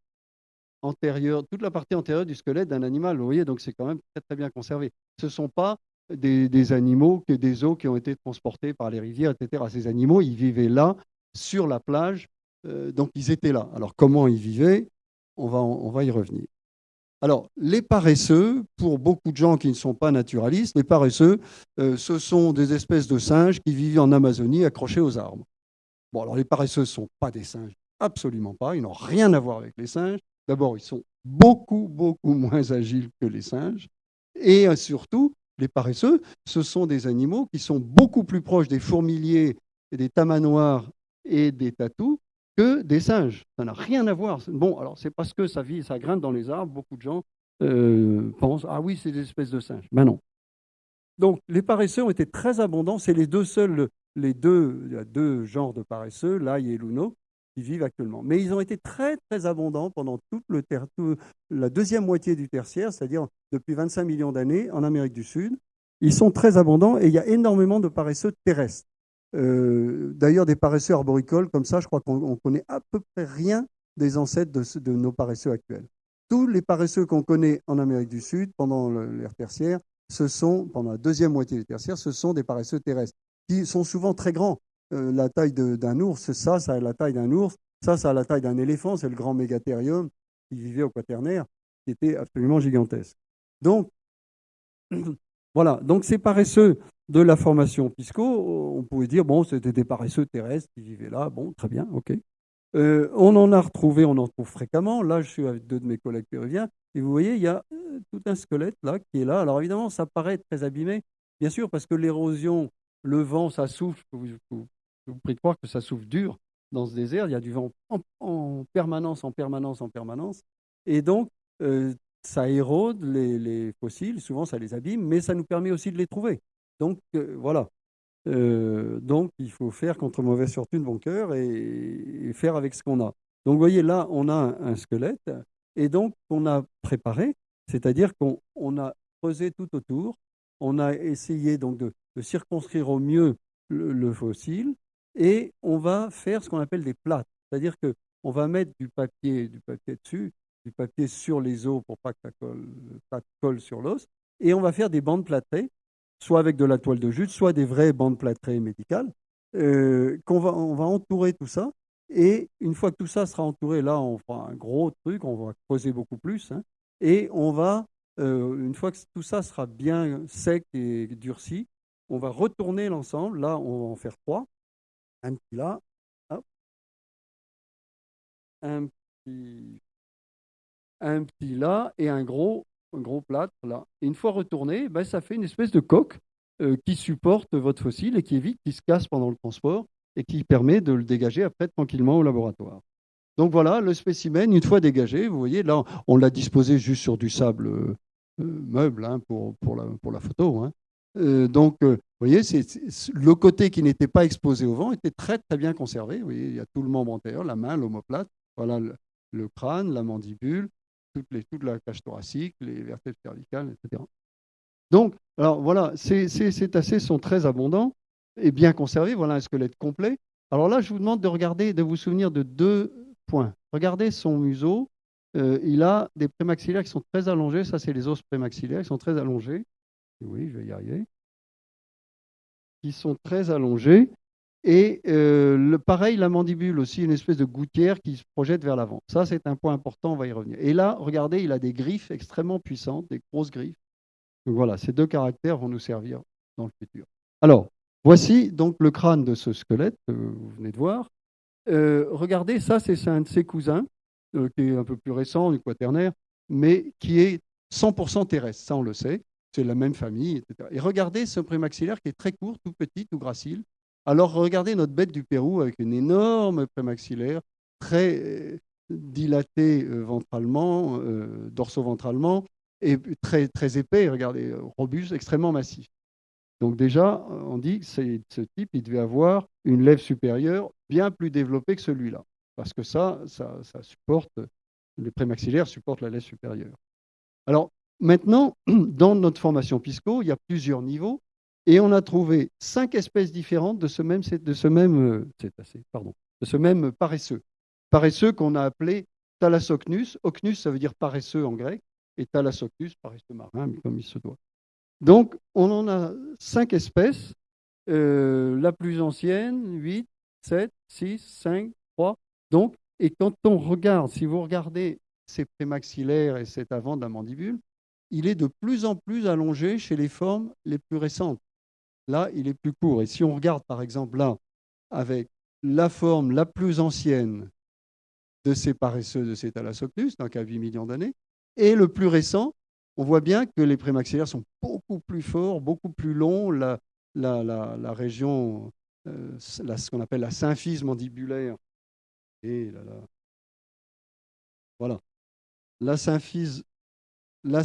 antérieure, toute la partie antérieure du squelette d'un animal. Vous voyez, donc c'est quand même très très bien conservé. Ce ne sont pas des, animaux, que des os qui ont été transportés par les rivières, etc. Ces animaux, ils vivaient là, sur la plage, donc ils étaient là. Alors comment ils vivaient on va, on va y revenir. Alors, les paresseux, pour beaucoup de gens qui ne sont pas naturalistes, les paresseux, euh, ce sont des espèces de singes qui vivent en Amazonie accrochés aux arbres. Bon, alors les paresseux ne sont pas des singes, absolument pas, ils n'ont rien à voir avec les singes. D'abord, ils sont beaucoup, beaucoup moins agiles que les singes. Et euh, surtout, les paresseux, ce sont des animaux qui sont beaucoup plus proches des fourmiliers, des tamanoirs et des tatous que des singes. Ça n'a rien à voir. Bon, alors c'est parce que ça vit, ça grimpe dans les arbres. Beaucoup de gens euh, pensent Ah oui, c'est des espèces de singes. Ben non. Donc, les paresseux ont été très abondants. C'est les deux seuls, les deux, genres de paresseux, l'ail et l'uno, qui vivent actuellement. Mais ils ont été très, très abondants pendant toute la deuxième moitié du tertiaire, c'est-à-dire depuis 25 millions d'années en Amérique du Sud. Ils sont très abondants et il y a énormément de paresseux terrestres. Euh, d'ailleurs, des paresseux arboricoles comme ça, je crois qu'on connaît à peu près rien des ancêtres de, nos paresseux actuels. Tous les paresseux qu'on connaît en Amérique du Sud pendant l'ère tertiaire, ce sont, pendant la deuxième moitié du tertiaire, ce sont des paresseux terrestres qui sont souvent très grands. Euh, la taille d'un ours, ça, ça a la taille d'un ours, ça, ça a la taille d'un éléphant, c'est le grand mégathérium qui vivait au quaternaire, qui était absolument gigantesque. Donc, voilà, donc ces paresseux de la formation Pisco, on pouvait dire, bon, c'était des paresseux terrestres qui vivaient là, bon, très bien, ok. Euh, on en a retrouvé, on en trouve fréquemment. Là, je suis avec deux de mes collègues péruviens, et vous voyez, il y a euh, tout un squelette là qui est là. Alors évidemment, ça paraît très abîmé, bien sûr, parce que l'érosion, le vent, ça souffle. Vous, vous, vous prie de croire que ça souffle dur dans ce désert. Il y a du vent en, permanence, en permanence, en permanence, et donc euh, ça érode les, fossiles. Souvent, ça les abîme, mais ça nous permet aussi de les trouver. Donc voilà. Euh, donc, il faut faire contre mauvaise fortune bon cœur et, faire avec ce qu'on a. Donc, vous voyez, là, on a un, squelette et donc on a préparé, c'est-à-dire qu'on a creusé tout autour, on a essayé donc de, circonscrire au mieux le, fossile et on va faire ce qu'on appelle des plates, c'est-à-dire que on va mettre du papier, du papier dessus, du papier sur les os pour pas que ça colle sur l'os, et on va faire des bandes plâtrées soit avec de la toile de jute, soit des vraies bandes plâtrées médicales, euh, qu'on va, on va entourer tout ça. Et une fois que tout ça sera entouré, là, on fera un gros truc, on va creuser beaucoup plus. Hein, et on va, euh, une fois que tout ça sera bien sec et durci, on va retourner l'ensemble. Là, on va en faire trois. Un petit là, un petit, un petit là et un gros un gros plâtre là. Et une fois retourné, ben, ça fait une espèce de coque euh, qui supporte votre fossile et qui évite qu'il se casse pendant le transport et qui permet de le dégager après tranquillement au laboratoire. Donc voilà, le spécimen, une fois dégagé, vous voyez, là, on l'a disposé juste sur du sable euh, euh, meuble hein, pour, pour, la, pour la photo. Hein. donc, vous voyez, c'est, le côté qui n'était pas exposé au vent était très très bien conservé. Vous voyez, il y a tout le membre antérieur, la main, l'omoplate, voilà le crâne, la mandibule, les, toute la cage thoracique, les vertèbres cervicales, etc. Donc, alors voilà, ces, cétacés sont très abondants et bien conservés. Voilà un squelette complet. Alors là, je vous demande de regarder, de vous souvenir de deux points. Regardez son museau. Euh, il a des prémaxillaires qui sont très allongés. Ça, c'est les os prémaxillaires qui sont très allongés. Oui, je vais y arriver. Qui sont très allongés. Et euh, le, pareil, la mandibule aussi, une espèce de gouttière qui se projette vers l'avant. Ça, c'est un point important, on va y revenir. Et là, regardez, il a des griffes extrêmement puissantes, des grosses griffes. Donc voilà, ces deux caractères vont nous servir dans le futur. Alors, voici donc le crâne de ce squelette que vous venez de voir. Euh, regardez, ça, c'est un de ses cousins, euh, qui est un peu plus récent, du quaternaire, mais qui est 100% terrestre, ça on le sait. C'est la même famille, etc. Et regardez ce prémaxillaire qui est très court, tout petit, tout gracile, alors regardez notre bête du Pérou avec une énorme prémaxillaire, très euh, dilatée euh, ventralement, euh, dorso-ventralement, et très, très épais, regardez, robuste, extrêmement massif. Donc déjà, on dit que ce type, il devait avoir une lèvre supérieure bien plus développée que celui-là, parce que ça, ça, ça supporte, les prémaxillaires supportent la lèvre supérieure. Alors maintenant, dans notre formation Pisco, il y a plusieurs niveaux. Et on a trouvé cinq espèces différentes de ce même, de ce même, euh, pardon, de ce même paresseux. Paresseux qu'on a appelé Thalassocnus. Ocnus, ça veut dire paresseux en grec, et Thalassocnus, paresseux marin, comme il se doit. Donc, on en a cinq espèces. Euh, la plus ancienne, 8, 7, 6, 5, 3. Donc, et quand on regarde, si vous regardez ces prémaxillaires et cet avant de la mandibule, il est de plus en plus allongé chez les formes les plus récentes. Là, il est plus court. Et si on regarde, par exemple, là, avec la forme la plus ancienne de ces paresseux de ces thalassocnus, donc à 8 millions d'années, et le plus récent, on voit bien que les prémaxillaires sont beaucoup plus forts, beaucoup plus longs. La, la, région, euh, ce qu'on appelle la symphyse mandibulaire, et là, là, voilà, la symphyse la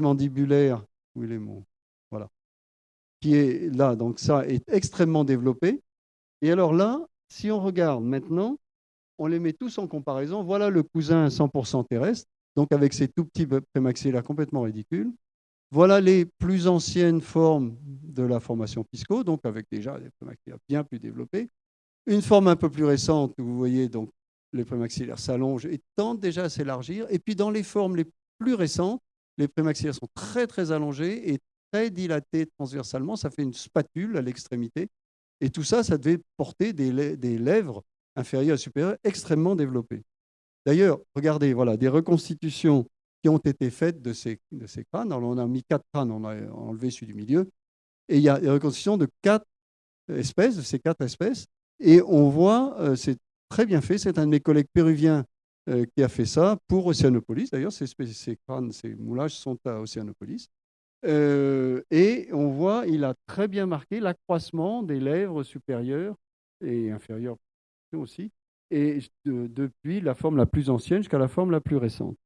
mandibulaire, où il est mon, qui est là, donc ça est extrêmement développé. Et alors là, si on regarde maintenant, on les met tous en comparaison. Voilà le cousin 100% terrestre, donc avec ses tout petits prémaxillaires complètement ridicules. Voilà les plus anciennes formes de la formation Pisco, donc avec déjà des prémaxillaires bien plus développés. Une forme un peu plus récente, où vous voyez donc les prémaxillaires s'allongent et tendent déjà à s'élargir. Et puis dans les formes les plus récentes, les prémaxillaires sont très très allongés et très dilatés transversalement. Ça fait une spatule à l'extrémité. Et tout ça, ça devait porter des, lèvres inférieures et supérieures extrêmement développées. D'ailleurs, regardez, voilà, des reconstitutions qui ont été faites de ces, de ces crânes. Alors, on a mis quatre crânes, on a enlevé celui du milieu. Et il y a des reconstitutions de quatre espèces, de ces quatre espèces. Et on voit, euh, c'est très bien fait, c'est un de mes collègues péruviens euh, qui a fait ça pour Océanopolis. D'ailleurs, ces, ces, crânes, ces moulages sont à Océanopolis. Euh, et on voit, il a très bien marqué l'accroissement des lèvres supérieures et inférieures aussi, et depuis la forme la plus ancienne jusqu'à la forme la plus récente.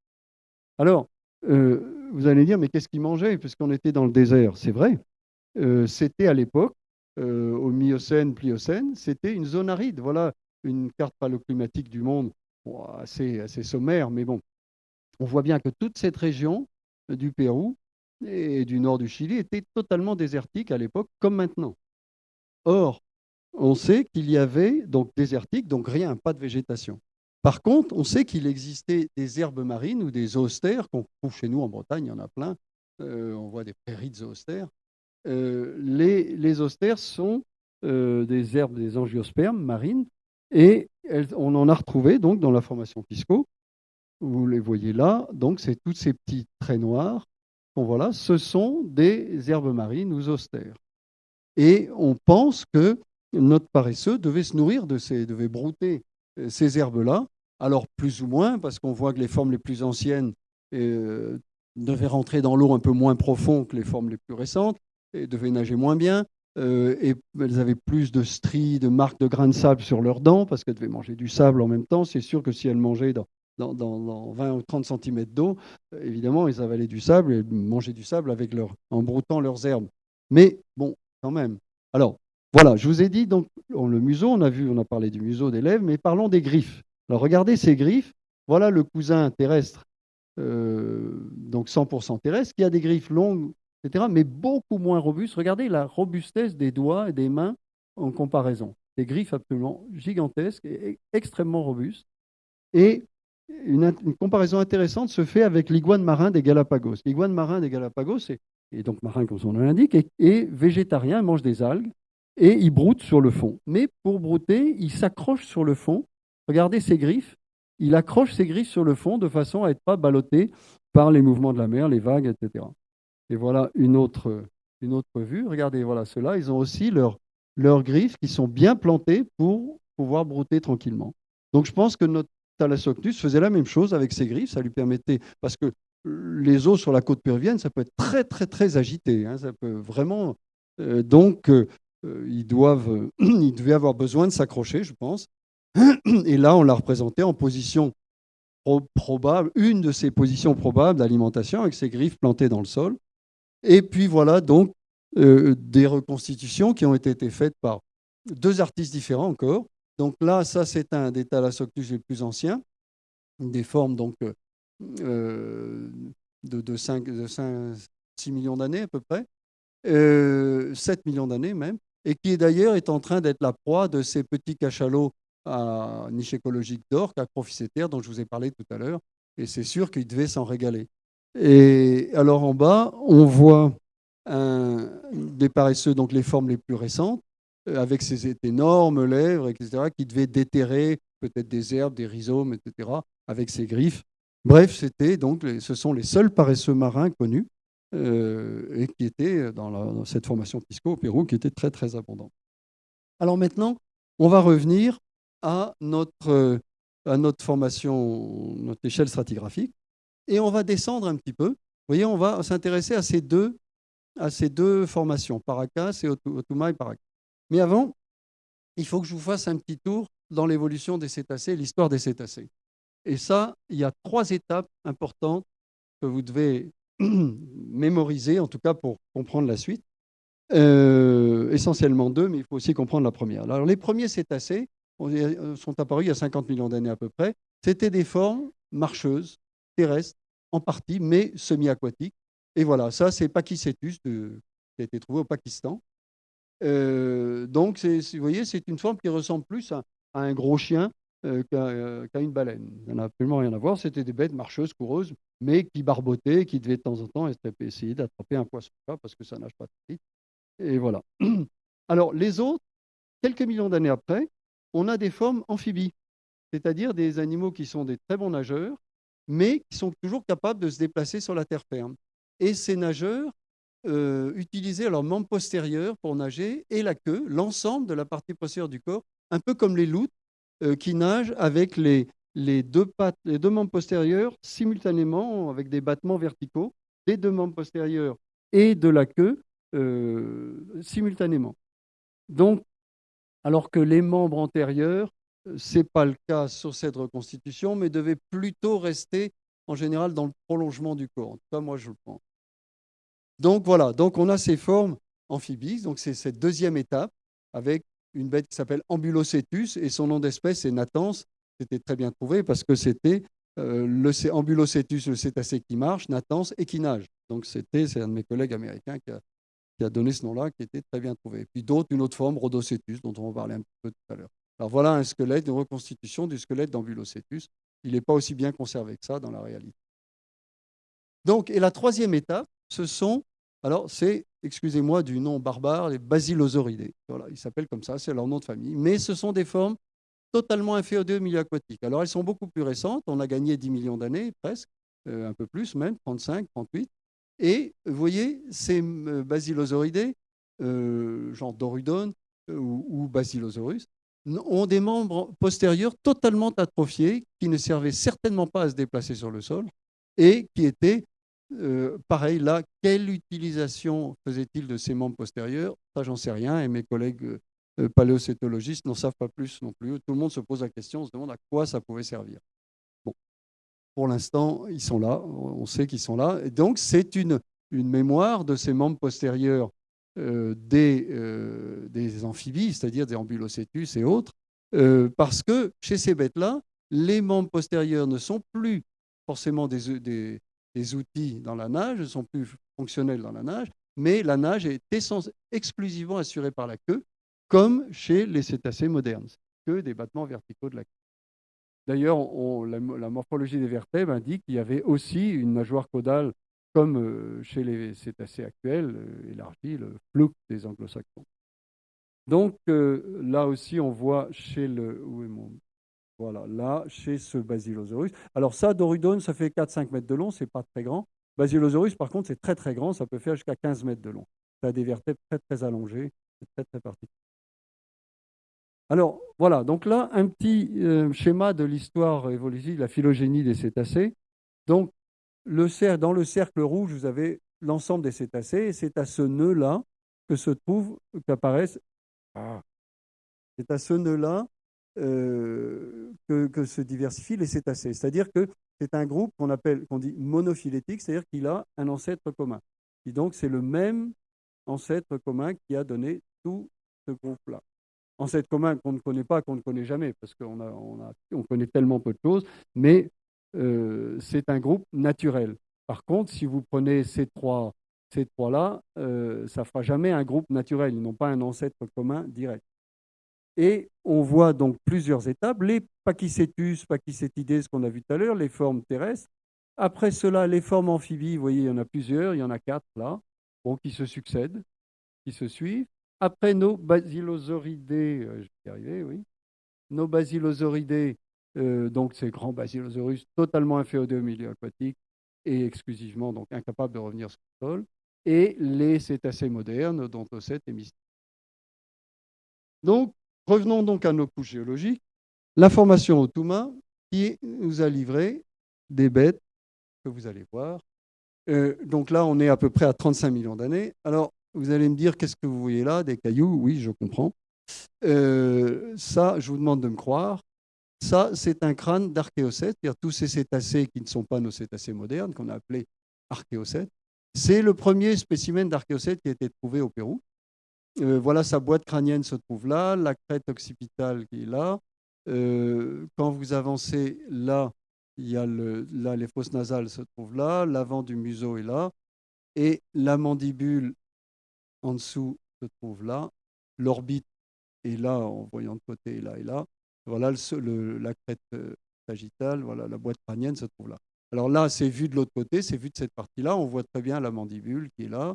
Alors, euh, vous allez dire, mais qu'est-ce qu'il mangeait? Puisqu'on était dans le désert. C'est vrai. Euh, c'était à l'époque, au Miocène, Pliocène, c'était une zone aride. Voilà une carte paléoclimatique du monde assez, assez sommaire, mais bon, on voit bien que toute cette région du Pérou et du nord du Chili était totalement désertique à l'époque, comme maintenant. Or, on sait qu'il y avait donc désertique, donc rien, pas de végétation. Par contre, on sait qu'il existait des herbes marines ou des zoostères qu'on trouve chez nous en Bretagne, il y en a plein. Euh, on voit des prairies de zoostères. Euh, les, les zoostères sont euh, des herbes, des angiospermes marines, et on en a retrouvé donc dans la formation Pisco. Vous les voyez là, donc c'est tous ces petits traits noirs qu'on voit là, ce sont des herbes marines ou zoostères. Et on pense que notre paresseux devait se nourrir de ces, devait brouter euh, ces herbes-là, alors plus ou moins, parce qu'on voit que les formes les plus anciennes euh, devaient rentrer dans l'eau un peu moins profond que les formes les plus récentes, et devaient nager moins bien, euh, et elles avaient plus de stries, de marques de grains de sable sur leurs dents, parce qu'elles devaient manger du sable en même temps. C'est sûr que si elles mangeaient dans, dans, 20 ou 30 cm d'eau, évidemment, ils avalaient du sable et mangeaient du sable avec leur, en broutant leurs herbes. Mais bon, quand même. Alors, voilà, je vous ai dit, donc, le museau, on a vu, on a parlé du museau des lèvres, mais parlons des griffes. Alors, regardez ces griffes. Voilà le cousin terrestre, euh, donc 100% terrestre, qui a des griffes longues, etc., mais beaucoup moins robustes. Regardez la robustesse des doigts et des mains en comparaison. Des griffes absolument gigantesques et extrêmement robustes. Et une, comparaison intéressante se fait avec l'iguane marin des Galapagos. L'iguane marin des Galapagos, est, donc marin comme son nom l'indique, est, végétarien, mange des algues et il broute sur le fond. Mais pour brouter, il s'accroche sur le fond. Regardez ses griffes. Il accroche ses griffes sur le fond de façon à être pas ballotté par les mouvements de la mer, les vagues, etc. Et voilà une autre, une autre vue. Regardez, voilà ceux-là. Ils ont aussi leurs griffes qui sont bien plantées pour pouvoir brouter tranquillement. Donc je pense que notre Thalassoctus faisait la même chose avec ses griffes. Ça lui permettait, parce que les eaux sur la côte péruvienne, ça peut être très, très, très agité. Hein. ça peut vraiment. Euh, donc, euh, euh, ils, doivent, ils devaient avoir besoin de s'accrocher, je pense. Et là, on l'a représenté en position probable, une de ces positions probables d'alimentation avec ses griffes plantées dans le sol. Et puis voilà donc euh, des reconstitutions qui ont été faites par deux artistes différents encore. Donc là, ça c'est un des thalassoctus les plus anciens, des formes donc euh, de, de, 5, de 6 millions d'années à peu près, 7 millions d'années même et qui d'ailleurs est en train d'être la proie de ces petits cachalots à niche écologique d'or, acrophysétaires, dont je vous ai parlé tout à l'heure. Et c'est sûr qu'ils devaient s'en régaler. Et alors en bas, on voit des paresseux, donc les formes les plus récentes, euh, avec ces énormes lèvres, etc., qui devaient déterrer peut-être des herbes, des rhizomes, etc., avec ses griffes. Bref, donc, ce sont les seuls paresseux marins connus. Euh, et qui était dans, cette formation Pisco au Pérou, qui était très très abondante. Alors maintenant, on va revenir à notre, euh, à notre formation, notre échelle stratigraphique, et on va descendre un petit peu. Vous voyez, on va s'intéresser à ces deux à ces deux formations, Paracas et Otuma et Paracas. Mais avant, il faut que je vous fasse un petit tour dans l'évolution des cétacés, l'histoire des cétacés. Et ça, il y a trois étapes importantes que vous devez mémoriser, en tout cas pour comprendre la suite. Euh, essentiellement deux, mais il faut aussi comprendre la première. Alors, les premiers cétacés euh, sont apparus il y a 50 millions d'années à peu près. C'était des formes marcheuses, terrestres, en partie, mais semi-aquatiques. Et voilà, ça, c'est Pachycetus de, qui a été trouvé au Pakistan. Euh, donc, vous voyez, c'est une forme qui ressemble plus à, un gros chien euh, euh, qu'à une baleine. Ça n'a absolument rien à voir. C'était des bêtes marcheuses, coureuses, mais qui barbotaient, qui devaient de temps en temps essayer d'attraper un poisson parce que ça nage pas très vite. Et voilà. Alors, les autres, quelques millions d'années après, on a des formes amphibies, c'est-à-dire des animaux qui sont des très bons nageurs, mais qui sont toujours capables de se déplacer sur la terre ferme. Et ces nageurs euh, utilisaient leurs membres postérieurs pour nager et la queue, l'ensemble de la partie postérieure du corps, un peu comme les loutres euh, qui nagent avec les, les, deux pattes, les deux membres postérieurs simultanément avec des battements verticaux, des deux membres postérieurs et de la queue euh, simultanément. Donc, alors que les membres antérieurs, ce n'est pas le cas sur cette reconstitution, mais devaient plutôt rester en général dans le prolongement du corps. En tout cas, moi, je le pense. Donc voilà, donc on a ces formes amphibies, donc c'est cette deuxième étape avec une bête qui s'appelle Ambulocetus et son nom d'espèce est Natans. C'était très bien trouvé parce que c'était euh, le Ambulocetus, le cétacé qui marche, Natans et qui nage. Donc c'était, c'est un de mes collègues américains qui a, donné ce nom-là, qui était très bien trouvé. Puis d'autres, une autre forme, Rhodocetus, dont on va parler un peu tout à l'heure. Alors voilà un squelette, une reconstitution du squelette d'Ambulocetus. Il n'est pas aussi bien conservé que ça dans la réalité. Donc, et la troisième étape, ce sont, alors c'est, excusez-moi du nom barbare, les basilosauridés. Voilà, ils s'appellent comme ça, c'est leur nom de famille. Mais ce sont des formes totalement inféodées au milieu aquatique. Alors elles sont beaucoup plus récentes, on a gagné 10 millions d'années presque, euh, un peu plus même, 35, 38. Et vous voyez, ces euh, basilosauridés, euh, genre Dorudon ou, ou Basilosaurus, ont des membres postérieurs totalement atrophiés qui ne servaient certainement pas à se déplacer sur le sol et qui étaient euh, pareil, là, quelle utilisation faisait-il de ces membres postérieurs? Ça, j'en sais rien, et mes collègues euh, paléocétologistes n'en savent pas plus non plus. Tout le monde se pose la question, on se demande à quoi ça pouvait servir. Bon, pour l'instant, ils sont là, on sait qu'ils sont là. Et donc, c'est une, une mémoire de ces membres postérieurs euh, des, des, amphibies, c'est-à-dire des ambulocetus et autres, parce que chez ces bêtes-là, les membres postérieurs ne sont plus forcément des, des, des outils dans la nage, ne sont plus fonctionnels dans la nage, mais la nage est exclusivement assurée par la queue, comme chez les cétacés modernes, que des battements verticaux de la queue. D'ailleurs, la, morphologie des vertèbres indique qu'il y avait aussi une nageoire caudale, comme euh, chez les cétacés actuels, euh, élargie, le flou des anglo-saxons. Donc euh, là aussi, on voit chez le. Où est mon voilà, là, chez ce Basilosaurus. Alors ça, Dorudone, ça fait 4-5 mètres de long, c'est pas très grand. Basilosaurus, par contre, c'est très très grand, ça peut faire jusqu'à 15 mètres de long. Ça a des vertèbres très très allongées, c'est très très particulier. Alors voilà, donc là, un petit euh, schéma de l'histoire évolutive, la phylogénie des cétacés. Donc, le dans le cercle rouge, vous avez l'ensemble des cétacés, et c'est à ce nœud-là que se trouve, qu'apparaissent. Ah, c'est à ce nœud-là euh, que, se diversifient les cétacés. C'est-à-dire que c'est un groupe qu'on appelle, qu'on dit monophylétique, c'est-à-dire qu'il a un ancêtre commun. Et donc c'est le même ancêtre commun qui a donné tout ce groupe-là. Ancêtre commun qu'on ne connaît pas, qu'on ne connaît jamais, parce qu'on a, on a, on connaît tellement peu de choses, mais euh, c'est un groupe naturel. Par contre, si vous prenez ces trois, ces trois-là, euh, ça ne fera jamais un groupe naturel. Ils n'ont pas un ancêtre commun direct. Et on voit donc plusieurs étapes. Les pachycétus, pachycétidés, ce qu'on a vu tout à l'heure, les formes terrestres. Après cela, les formes amphibies, vous voyez, il y en a plusieurs, il y en a quatre là, qui se succèdent, qui se suivent. Après nos basilosauridés, euh, je vais y arriver, oui. Nos basilosauridés, euh, donc ces grands basilosaurus totalement inféodés au milieu aquatique et exclusivement donc incapables de revenir sur le sol. Et les cétacés modernes, dont Osset et Mystique. Donc, Revenons donc à nos couches géologiques. La formation Otuma qui nous a livré des bêtes que vous allez voir. Euh, donc là, on est à peu près à 35 millions d'années. Alors, vous allez me dire, qu'est-ce que vous voyez là? Des cailloux? Oui, je comprends. Euh, ça, je vous demande de me croire. Ça, c'est un crâne d'archéocètes, c'est-à-dire tous ces cétacés qui ne sont pas nos cétacés modernes, qu'on a appelés archéocète. C'est le premier spécimen d'archéocète qui a été trouvé au Pérou. Euh, voilà, sa boîte crânienne se trouve là, la crête occipitale qui est là. Euh, quand vous avancez là, il y a là, les fosses nasales se trouvent là, l'avant du museau est là, et la mandibule en dessous se trouve là, l'orbite est là en voyant de côté, là et là. Voilà le, la crête euh, sagittale, voilà la boîte crânienne se trouve là. Alors là, c'est vu de l'autre côté, c'est vu de cette partie-là. On voit très bien la mandibule qui est là,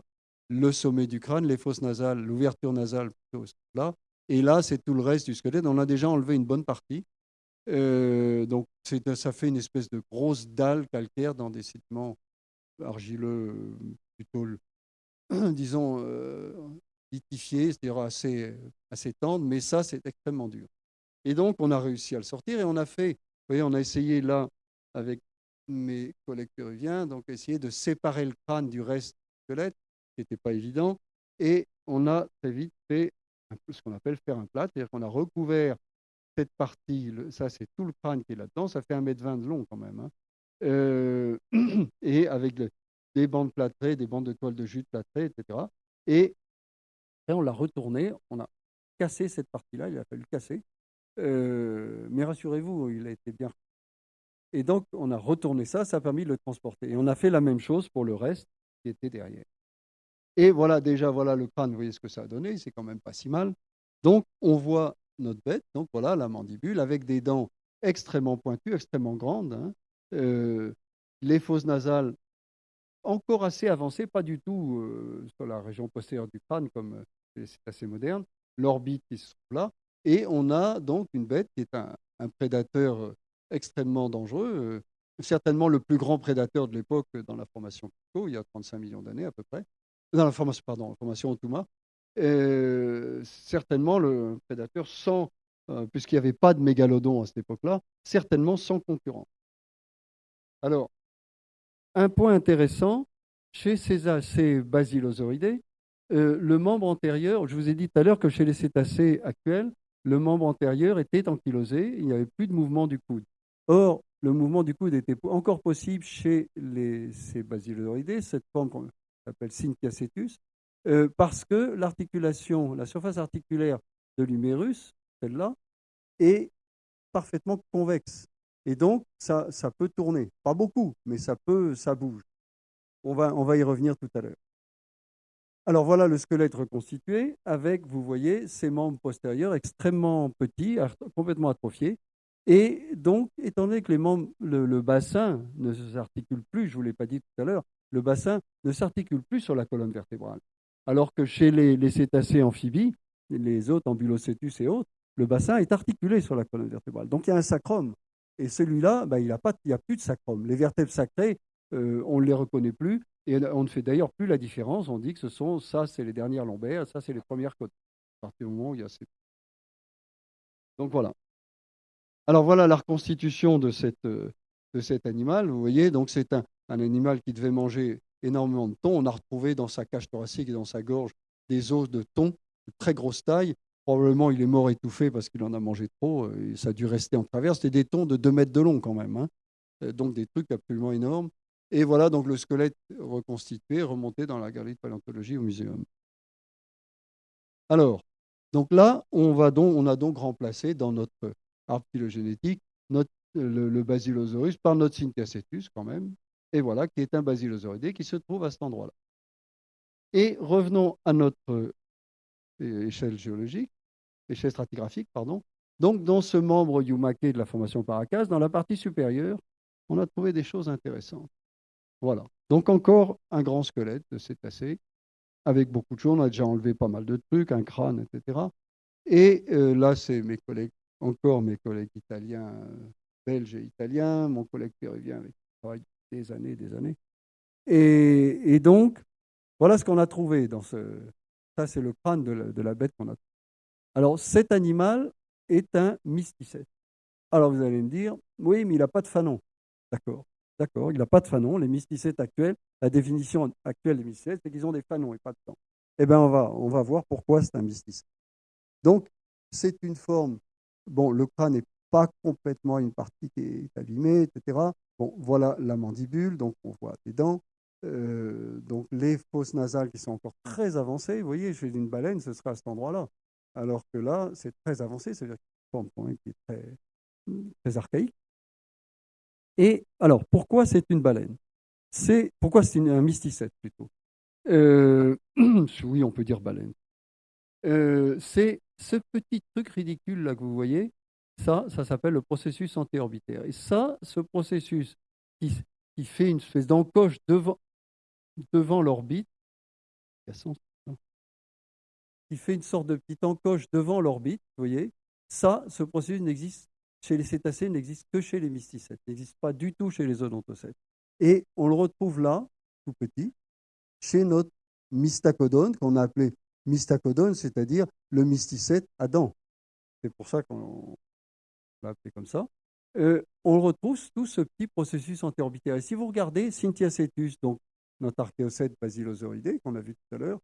le sommet du crâne, les fosses nasales, l'ouverture nasale plutôt là. Et là, c'est tout le reste du squelette. On a déjà enlevé une bonne partie. Euh, donc, ça fait une espèce de grosse dalle calcaire dans des sédiments argileux, plutôt, disons, euh, litifiés, c'est-à-dire assez, assez tendres, mais ça, c'est extrêmement dur. Et donc, on a réussi à le sortir et on a fait, vous voyez, on a essayé là, avec mes collègues péruviens, donc essayer de séparer le crâne du reste du squelette, n'était pas évident. Et on a très vite fait ce qu'on appelle faire un plat, c'est-à-dire qu'on a recouvert cette partie, ça c'est tout le crâne qui est là-dedans, ça fait 1m20 de long quand même, hein. euh, et avec des bandes plâtrées, des bandes de toile de jute plâtrées, etc. Et après on l'a retourné, on a cassé cette partie-là, il a fallu casser, euh, mais rassurez-vous, il a été bien. Et donc on a retourné ça, ça a permis de le transporter. Et on a fait la même chose pour le reste qui était derrière. Et voilà, déjà, voilà le crâne, vous voyez ce que ça a donné, c'est quand même pas si mal. Donc, on voit notre bête, donc voilà la mandibule, avec des dents extrêmement pointues, extrêmement grandes. Hein. Euh, les fosses nasales encore assez avancées, pas du tout euh, sur la région postérieure du crâne, comme euh, c'est assez moderne. L'orbite qui se trouve là. Et on a donc une bête qui est un, prédateur extrêmement dangereux, certainement le plus grand prédateur de l'époque dans la formation Pico, il y a 35 millions d'années à peu près dans la formation, pardon, la formation euh, certainement le prédateur sans, euh, puisqu'il n'y avait pas de mégalodon à cette époque-là, certainement sans concurrent. Alors, un point intéressant, chez ces, ces basilosauridés, euh, le membre antérieur, je vous ai dit tout à l'heure que chez les cétacés actuels, le membre antérieur était ankylosé, il n'y avait plus de mouvement du coude. Or, le mouvement du coude était encore possible chez les, ces basilosauridés, cette forme s'appelle euh, parce que l'articulation, la surface articulaire de l'humérus, celle-là, est parfaitement convexe. Et donc, ça, ça peut tourner. Pas beaucoup, mais ça peut, ça bouge. On va, on va y revenir tout à l'heure. Alors voilà le squelette reconstitué avec, vous voyez, ses membres postérieurs extrêmement petits, complètement atrophiés. Et donc, étant donné que les membres, le, le bassin ne s'articule plus, je ne vous l'ai pas dit tout à l'heure, le bassin ne s'articule plus sur la colonne vertébrale. Alors que chez les, cétacés amphibies, les autres, ambulocétus et autres, le bassin est articulé sur la colonne vertébrale. Donc il y a un sacrum. Et celui-là, ben, il n'y a, plus de sacrum. Les vertèbres sacrées, euh, on ne les reconnaît plus. Et on ne fait d'ailleurs plus la différence. On dit que ce sont, ça, c'est les dernières lombaires, ça, c'est les premières côtes. À partir du moment où il y a ces... Donc voilà. Alors voilà la reconstitution de, euh, de cet animal. Vous voyez, donc c'est un, un animal qui devait manger énormément de thon. On a retrouvé dans sa cage thoracique et dans sa gorge des os de thon de très grosse taille. Probablement, il est mort étouffé parce qu'il en a mangé trop. Euh, ça a dû rester en travers. C'était des thons de 2 mètres de long quand même. Hein. Euh, donc des trucs absolument énormes. Et voilà donc le squelette reconstitué, remonté dans la galerie de paléontologie au muséum. Alors, donc là, on, va donc, on a donc remplacé dans notre arbre phylogénétique notre, le, Basilosaurus par notre Syntheacetus quand même, et voilà, qui est un basilosauridé qui se trouve à cet endroit-là. Et revenons à notre euh, échelle géologique, échelle stratigraphique, pardon. Donc, dans ce membre Yumake de la formation Paracas, dans la partie supérieure, on a trouvé des choses intéressantes. Voilà. Donc, encore un grand squelette de cétacé, avec beaucoup de choses. On a déjà enlevé pas mal de trucs, un crâne, etc. Et euh, là, c'est mes collègues, encore mes collègues italiens, euh, belges et italiens, mon collègue péruvien avec qui travaille des années des années. Et, donc, voilà ce qu'on a trouvé dans ce. Ça, c'est le crâne de la, bête qu'on a. Alors, cet animal est un mysticète. Alors, vous allez me dire, oui, mais il n'a pas de fanon. D'accord, d'accord, il n'a pas de fanon. Les mysticètes actuels, la définition actuelle des mysticètes, c'est qu'ils ont des fanons et pas de temps. Eh bien, on va, on va voir pourquoi c'est un mysticète. Donc, c'est une forme. Bon, le crâne n'est pas complètement une partie qui est abîmée, etc. Bon, voilà la mandibule, donc on voit des dents. euh, donc les fosses nasales qui sont encore très avancées. Vous voyez, chez une baleine, ce sera à cet endroit-là. Alors que là, c'est très avancé, c'est-à-dire qu'il un point qui est très, très archaïque. Et alors, pourquoi c'est une baleine? C'est Pourquoi c'est un mysticète plutôt? Euh, Oui, on peut dire baleine. Euh, c'est ce petit truc ridicule là que vous voyez, ça, ça s'appelle le processus antéorbitaire. Et ça, ce processus qui, qui fait une espèce d'encoche devant, devant l'orbite, qui fait une sorte de petite encoche devant l'orbite, vous voyez, ça, ce processus n'existe chez les cétacés, n'existe que chez les mysticètes, n'existe pas du tout chez les odontocètes. Et on le retrouve là, tout petit, chez notre mystacodone, qu'on a appelé mystacodone, c'est-à-dire le mysticète dents. C'est pour ça qu'on l'a appelé comme ça. Euh, on retrouve tout ce petit processus antéorbitaire. Et si vous regardez Cynthia cetus, donc notre archéocète basilosauridé qu'on a vu tout à l'heure,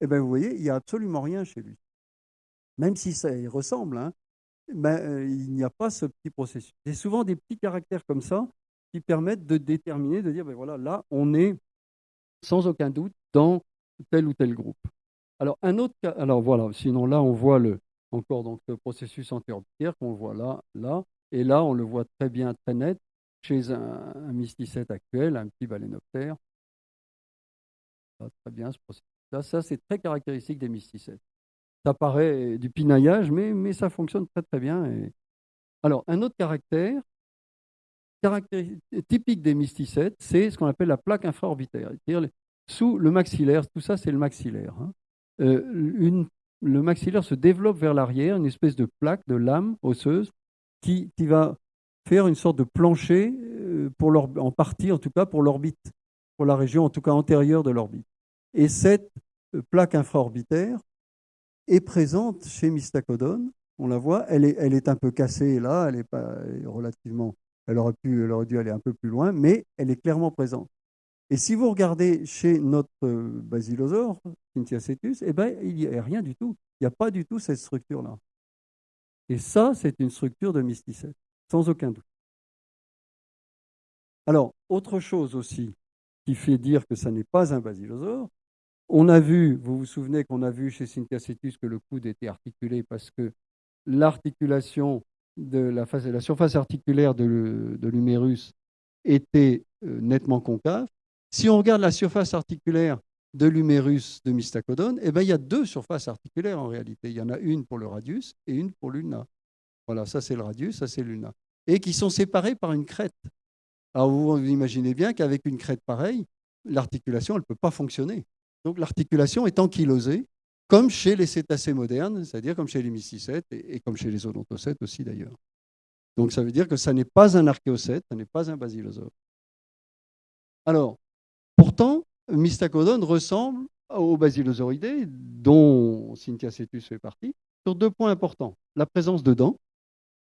eh bien, vous voyez, il n'y a absolument rien chez lui. Même si ça y ressemble, hein, ben, euh, il n'y a pas ce petit processus. C'est souvent des petits caractères comme ça qui permettent de déterminer, de dire, ben voilà, là, on est sans aucun doute dans tel ou tel groupe. Alors, un autre cas, alors voilà, sinon là, on voit le, encore donc, le processus antéorbitaire qu'on voit là, là, et là, on le voit très bien, très net, chez un, un mysticète actuel, un petit balénoptère. très bien ce processus-là. Ça, c'est très caractéristique des mysticètes. Ça paraît du pinaillage, mais, mais ça fonctionne très très bien. Alors, un autre caractère, typique des mysticètes, c'est ce qu'on appelle la plaque infraorbitaire. C'est-à-dire sous le maxillaire, tout ça c'est le maxillaire. Hein. Euh, une, le maxillaire se développe vers l'arrière, une espèce de plaque, de lame osseuse, qui, va faire une sorte de plancher, euh, pour en partie en tout cas pour l'orbite, pour la région en tout cas antérieure de l'orbite. Et cette euh, plaque infraorbitaire est présente chez Mystacodon. On la voit, elle est, elle est un peu cassée là, elle est pas relativement, elle aurait, pu, elle aurait dû aller un peu plus loin, mais elle est clairement présente. Et si vous regardez chez notre euh, basilosaure, Cynthiacetus, eh ben, il n'y a rien du tout. Il n'y a pas du tout cette structure-là. Et ça, c'est une structure de mysticète, sans aucun doute. Alors, autre chose aussi qui fait dire que ça n'est pas un basilosaure, on a vu, vous vous souvenez qu'on a vu chez Cetus que le coude était articulé parce que l'articulation de la, la, surface articulaire de l'humérus était euh, nettement concave. Si on regarde la surface articulaire de l'humérus de Mystacodone, eh ben, il y a deux surfaces articulaires en réalité. Il y en a une pour le radius et une pour l'ulna. Voilà, ça c'est le radius, ça c'est l'ulna. Et qui sont séparées par une crête. Alors vous, imaginez bien qu'avec une crête pareille, l'articulation, ne peut pas fonctionner. Donc l'articulation est ankylosée, comme chez les cétacés modernes, c'est-à-dire comme chez les mysticètes et, comme chez les odontocètes aussi d'ailleurs. Donc ça veut dire que ça n'est pas un archéocète, ça n'est pas un basilosaure. Alors, pourtant, Mystacodon ressemble aux basilosauridés, dont Cynthiacetus fait partie, sur deux points importants. La présence de dents,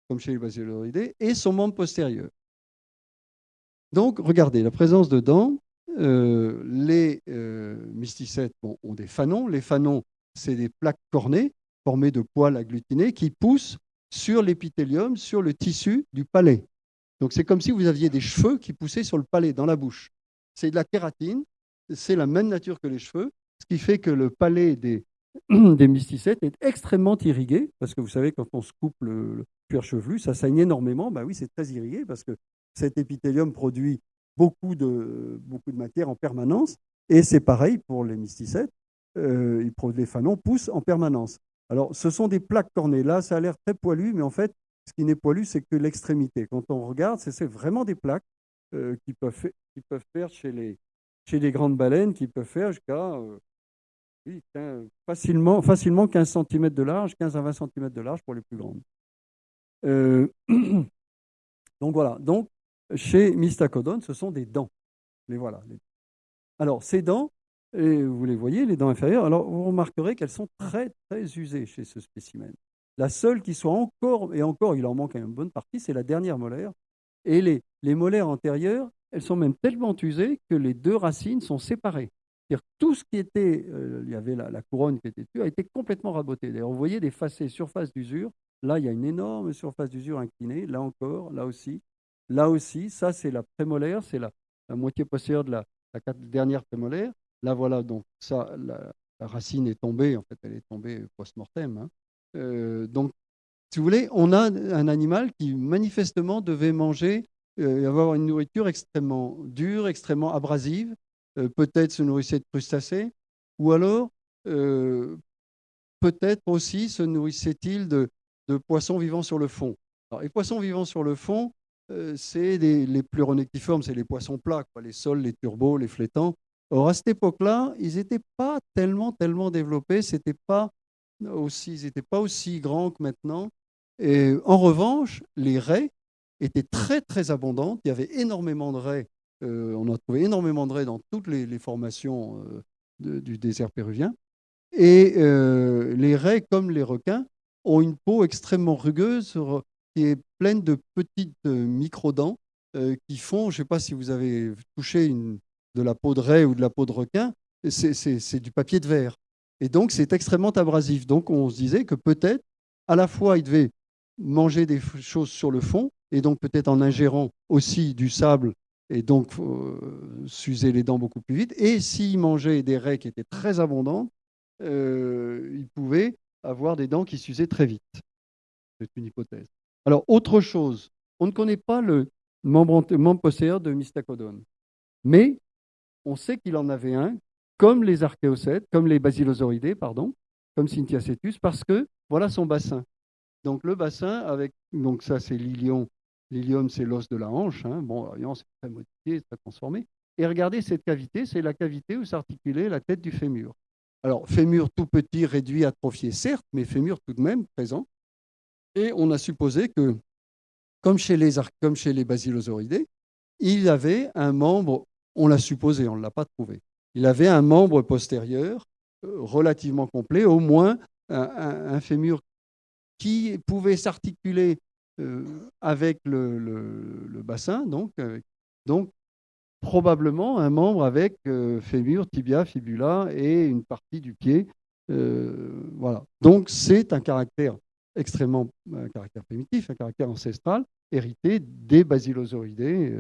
comme chez les basilosauridés, et son membre postérieur. Donc, regardez, la présence de dents, euh, les euh, mysticètes ont des fanons. Les fanons, c'est des plaques cornées formées de poils agglutinés qui poussent sur l'épithélium, sur le tissu du palais. Donc c'est comme si vous aviez des cheveux qui poussaient sur le palais, dans la bouche. C'est de la kératine, c'est la même nature que les cheveux, ce qui fait que le palais des, des mysticètes est extrêmement irrigué, parce que vous savez, quand on se coupe le, cuir chevelu, ça saigne énormément. Ben oui, c'est très irrigué, parce que cet épithélium produit beaucoup de, beaucoup de matière en permanence. Et c'est pareil pour les mysticètes. Euh, les fanons poussent en permanence. Alors, ce sont des plaques cornées. Là, ça a l'air très poilu, mais en fait, ce qui n'est poilu, c'est que l'extrémité. Quand on regarde, c'est vraiment des plaques qui, peuvent qui peuvent faire chez les, chez les grandes baleines, qui peuvent faire jusqu'à euh, facilement, facilement 15 cm de large, 15 à 20 cm de large pour les plus grandes. Euh, donc voilà. Donc, chez Mystacodon, ce sont des dents. Les voilà. Alors, ces dents, vous les voyez, les dents inférieures, alors vous remarquerez qu'elles sont très, très usées chez ce spécimen. La seule qui soit encore, et encore, il en manque une bonne partie, c'est la dernière molaire. Et les, les molaires antérieures, elles sont même tellement usées que les deux racines sont séparées. C'est-à-dire tout ce qui était, euh, il y avait la, couronne qui était dessus, a été complètement raboté. D'ailleurs, vous voyez des facets surface d'usure. Là, il y a une énorme surface d'usure inclinée. Là encore, là aussi. Là aussi, ça, c'est la prémolaire, c'est la, moitié postérieure de la, la dernière prémolaire. Là, voilà, donc ça, la, racine est tombée, en fait, elle est tombée post-mortem. Hein. Euh, donc, si vous voulez, on a un animal qui manifestement devait manger, euh, avoir une nourriture extrêmement dure, extrêmement abrasive, euh, peut-être se nourrissait de crustacés, ou alors peut-être aussi se nourrissait-il de, poissons vivant sur le fond. Alors, les poissons vivant sur le fond, c'est les plus renectiformes, c'est les poissons plats, les sols, les turbos, les flétans. Or, à cette époque-là, ils n'étaient pas tellement, tellement développés, c'était pas aussi, ils n'étaient pas aussi grands que maintenant. Et en revanche, les raies étaient très, très abondantes. Il y avait énormément de raies. Euh, on a trouvé énormément de raies dans toutes les, formations euh, du désert péruvien. Et euh, les raies, comme les requins, ont une peau extrêmement rugueuse qui est pleine de petites micro-dents qui font, je ne sais pas si vous avez touché une, de la peau de raie ou de la peau de requin, c'est du papier de verre. Et donc, c'est extrêmement abrasif. Donc, on se disait que peut-être, à la fois, il devait manger des choses sur le fond, et donc peut-être en ingérant aussi du sable, et donc euh, s'user les dents beaucoup plus vite. Et s'il mangeait des raies qui étaient très abondantes, euh, il pouvait avoir des dents qui s'usaient très vite. C'est une hypothèse. Alors, autre chose, on ne connaît pas le membre, membre de Mystacodon, mais on sait qu'il en avait un, comme les archéocètes, comme les basilosauridés, pardon, comme Cynthiacetus, parce que voilà son bassin. Donc le bassin, avec donc ça c'est l'ilion. L'ilium, c'est l'os de la hanche. Hein. Bon, c'est très modifié, très transformé. Et regardez cette cavité, c'est la cavité où s'articulait la tête du fémur. Alors, fémur tout petit, réduit, atrophié, certes, mais fémur tout de même présent. Et on a supposé que, comme chez les, comme chez les basilosauridés, il avait un membre on l'a supposé, on ne l'a pas trouvé. Il avait un membre postérieur euh, relativement complet, au moins un, fémur qui pouvait s'articuler avec le, bassin, donc, donc probablement un membre avec euh, fémur, tibia, fibula et une partie du pied. voilà. Donc c'est un caractère extrêmement, primitif, un caractère ancestral, hérité des basilosauridés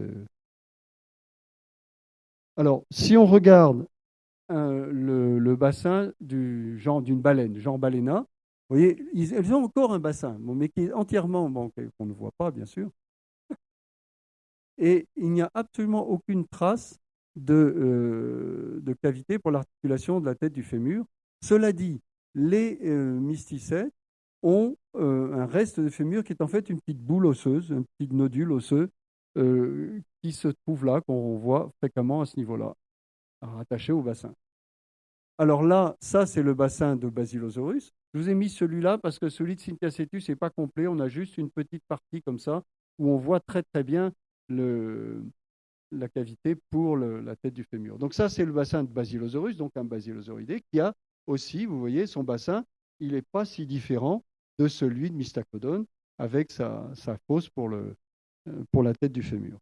alors, si on regarde euh, le, bassin du genre d'une baleine, genre baléna, voyez, elles ont encore un bassin, mais qui est entièrement, bon, qu'on ne voit pas, bien sûr. Et il n'y a absolument aucune trace de, euh, cavité pour l'articulation de la tête du fémur. Cela dit, les euh, mysticètes ont un reste de fémur qui est en fait une petite boule osseuse, un petit nodule osseux euh, qui se trouve là, qu'on voit fréquemment à ce niveau-là, rattaché au bassin. Alors là, ça, c'est le bassin de Basilosaurus. Je vous ai mis celui-là parce que celui de Cynthiacetus n'est pas complet. On a juste une petite partie comme ça où on voit très très bien la cavité pour la tête du fémur. Donc ça, c'est le bassin de Basilosaurus, donc un basilosauridé, qui a aussi, vous voyez, son bassin, il n'est pas si différent de celui de Mystacodon, avec sa, fosse euh, pour la tête du fémur.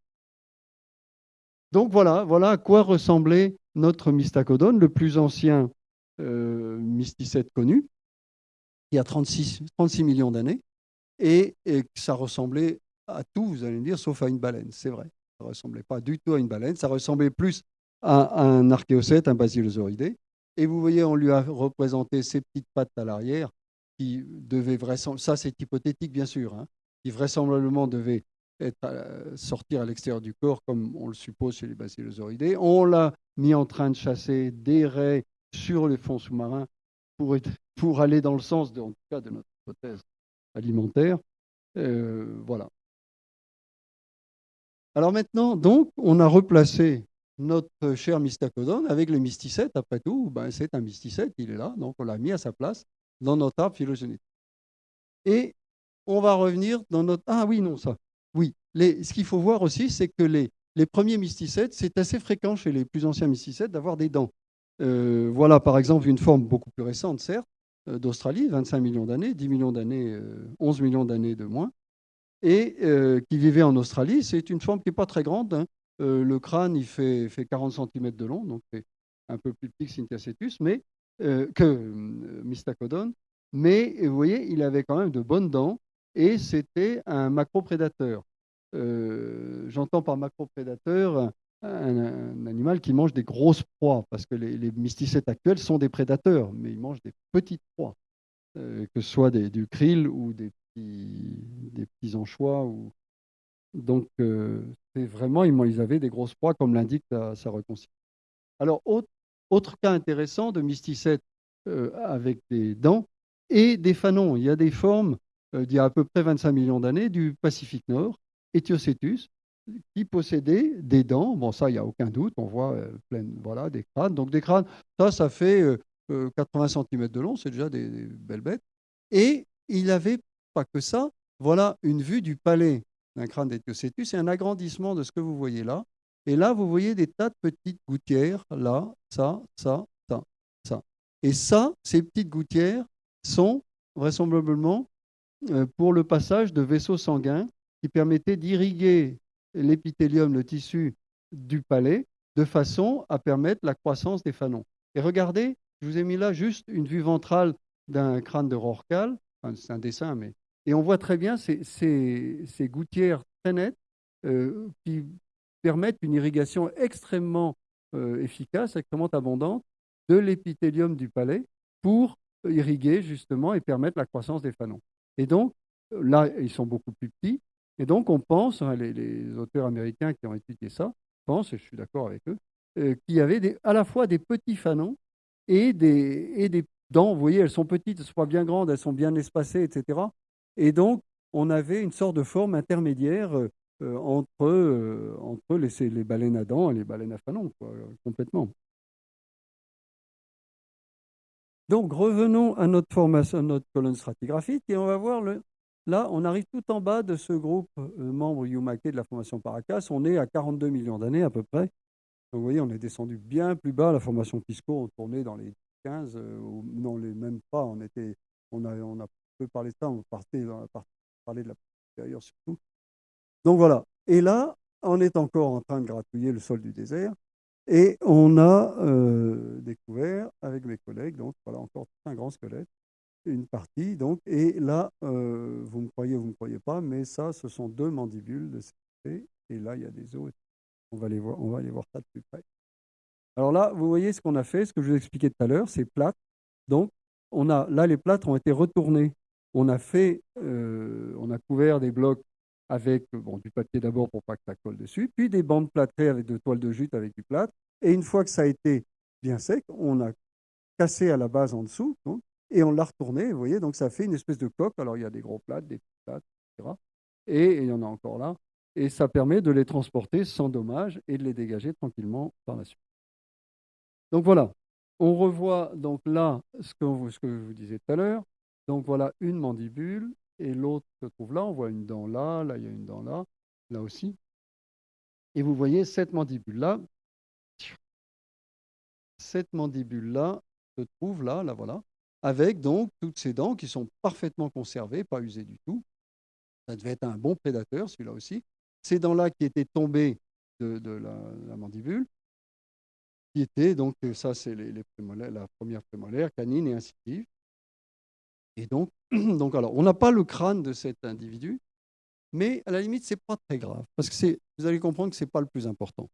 Donc voilà, voilà à quoi ressemblait notre mystacodone, le plus ancien euh, mysticète connu, qui a 36, 36 millions d'années, et, ça ressemblait à tout, vous allez me dire, sauf à une baleine, c'est vrai. Ça ne ressemblait pas du tout à une baleine, ça ressemblait plus à, un archéocète, un basilosauridé. Et vous voyez, on lui a représenté ses petites pattes à l'arrière, qui devaient vraisemblablement, ça c'est hypothétique bien sûr, hein, qui vraisemblablement devaient être, sortir à l'extérieur du corps, comme on le suppose chez les bacillosauridés. On l'a mis en train de chasser des raies sur les fonds sous-marins pour, pour, aller dans le sens, de, en tout cas, de notre hypothèse alimentaire. Euh, voilà. Alors maintenant, donc, on a replacé notre cher mystacodone avec le mysticète. Après tout, ben, c'est un mysticète, il est là, donc on l'a mis à sa place dans notre arbre phylogénétique. Et on va revenir dans notre... Ah oui, non, ça. Oui, ce qu'il faut voir aussi, c'est que les, premiers mysticètes, c'est assez fréquent chez les plus anciens mysticètes d'avoir des dents. Euh, voilà par exemple une forme beaucoup plus récente, certes, d'Australie, 25 millions d'années, 10 millions d'années, 11 euh, millions d'années de moins, et qui vivait en Australie. C'est une forme qui n'est pas très grande. Hein. le crâne, il fait, 40 cm de long, donc c'est un peu plus petit que Synthiacetus, mais, que Mystacodon. Mais vous voyez, il avait quand même de bonnes dents et c'était un macroprédateur. Euh, J'entends par macroprédateur un, animal qui mange des grosses proies, parce que les, mysticètes actuels sont des prédateurs, mais ils mangent des petites proies, euh, que ce soit des, du krill ou des petits, des petits anchois. Ou... Donc, euh, c'est vraiment, ils, avaient des grosses proies, comme l'indique sa reconstitution. Alors, autre, autre, cas intéressant de mysticètes euh, avec des dents et des fanons. Il y a des formes d'il y a à peu près 25 millions d'années du Pacifique Nord, Ethiocetus, qui possédaient des dents. Bon, ça, il n'y a aucun doute. On voit euh, plein, voilà, des crânes. Donc, des crânes, ça, ça fait 80 euh, euh, cm de long. C'est déjà des, belles bêtes. Et il n'avait pas que ça. Voilà une vue du palais d'un crâne d'Ethiocetus et un agrandissement de ce que vous voyez là. Et là, vous voyez des tas de petites gouttières, là, ça, ça, ça, ça. Et ça, ces petites gouttières sont vraisemblablement pour le passage de vaisseaux sanguins qui permettaient d'irriguer l'épithélium, le tissu du palais, de façon à permettre la croissance des fanons. Et regardez, je vous ai mis là juste une vue ventrale d'un crâne de Rorcal, c'est un dessin, mais... Et on voit très bien ces, gouttières très nettes euh, qui permettent une irrigation extrêmement euh, efficace, extrêmement abondante de l'épithélium du palais pour irriguer justement et permettre la croissance des fanons. Et donc, là, ils sont beaucoup plus petits, et donc, on pense, hein, les, auteurs américains qui ont étudié ça, pensent, et je suis d'accord avec eux, euh, qu'il y avait à la fois des petits fanons et des, et des dents. Vous voyez, elles sont petites, elles sont pas bien grandes, elles sont bien espacées, etc. Et donc, on avait une sorte de forme intermédiaire euh, euh, entre, entre les, les, baleines à dents et les baleines à fanons, complètement. Donc, revenons à notre formation, à notre colonne stratigraphique, et on va voir le, Là, on arrive tout en bas de ce groupe euh, membre Yumake de la formation Paracas. On est à 42 millions d'années à peu près. vous voyez, on est descendu bien plus bas. La formation Pisco, on tournait dans les 15, euh, non, les même pas. On, était, on, a, on a peu parlé de ça, on partait dans la partie, de la supérieure surtout. Donc voilà. Et là, on est encore en train de gratouiller le sol du désert. Et on a euh, découvert avec mes collègues, donc voilà encore un grand squelette, une partie. Donc, et là, euh, vous me croyez ou vous ne me croyez pas, mais ça, ce sont deux mandibules de CP. Et là, il y a des os. On va, les voir, on va aller voir ça de plus près. Alors là, vous voyez ce qu'on a fait, ce que je vous expliquais tout à l'heure, c'est plate. Donc, on a, là, les plâtres ont été retournés. On a fait, euh, on a couvert des blocs avec bon, du papier d'abord pour pas que ça colle dessus, puis des bandes plâtrées avec de toiles de jute avec du plâtre. Et une fois que ça a été bien sec, on a cassé à la base en dessous, donc, et on l'a retourné, vous voyez, donc ça fait une espèce de coque. Alors il y a des gros plates, des petites plates, etc. Et il y en a encore là. Et ça permet de les transporter sans dommage et de les dégager tranquillement par la suite. Donc voilà, on revoit donc là ce que, ce que je vous disais tout à l'heure. Donc voilà une mandibule et l'autre se trouve là. On voit une dent là, là il y a une dent là, là aussi. Et vous voyez cette mandibule-là, cette mandibule-là se trouve là, là voilà, avec donc toutes ces dents qui sont parfaitement conservées, pas usées du tout. Ça devait être un bon prédateur, celui-là aussi. Ces dents-là qui étaient tombées de, la, mandibule, qui étaient, donc ça c'est les, la première prémolaire, canine et incisive. Et donc, donc alors, on n'a pas le crâne de cet individu, mais à la limite, c'est pas très grave, parce que vous allez comprendre que ce n'est pas le plus important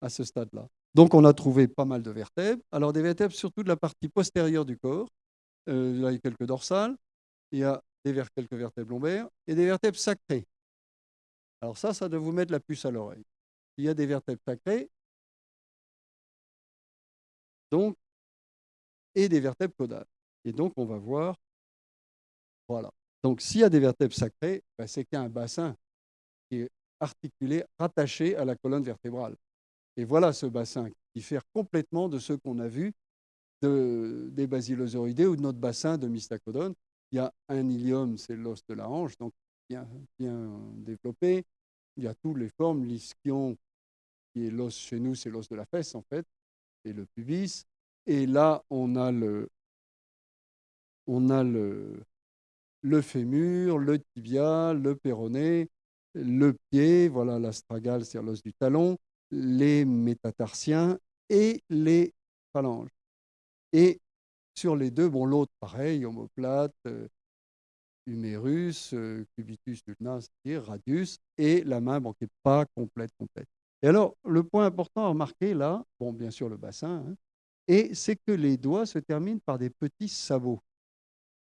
à ce stade-là. Donc, on a trouvé pas mal de vertèbres. Alors, des vertèbres surtout de la partie postérieure du corps, euh, il y a quelques dorsales, il y a des quelques vertèbres lombaires et des vertèbres sacrées. Alors ça, ça doit vous mettre la puce à l'oreille. Il y a des vertèbres sacrées, donc, et des vertèbres caudales. Et donc, on va voir, voilà. Donc, s'il y a des vertèbres sacrées, ben, c'est qu'il y a un bassin qui est articulé, rattaché à la colonne vertébrale. Et voilà ce bassin qui diffère complètement de ceux qu'on a vus de, des basilosauridés ou de notre bassin de mystacodone. Il y a un ilium, c'est l'os de la hanche, donc bien, bien développé. Il y a toutes les formes, l'ischion, qui est l'os chez nous, c'est l'os de la fesse en fait, et le pubis. Et là, on a le, on a le, le fémur, le tibia, le péroné, le pied, voilà l'astragale, c'est l'os du talon, les métatarsiens et les phalanges. Et sur les deux, bon, l'autre, pareil, omoplate, euh, humérus, euh, cubitus ulna, radius, et la main, bon, qui n'est pas complète, complète. Et alors, le point important à remarquer là, bon, bien sûr le bassin, hein, et c'est que les doigts se terminent par des petits sabots.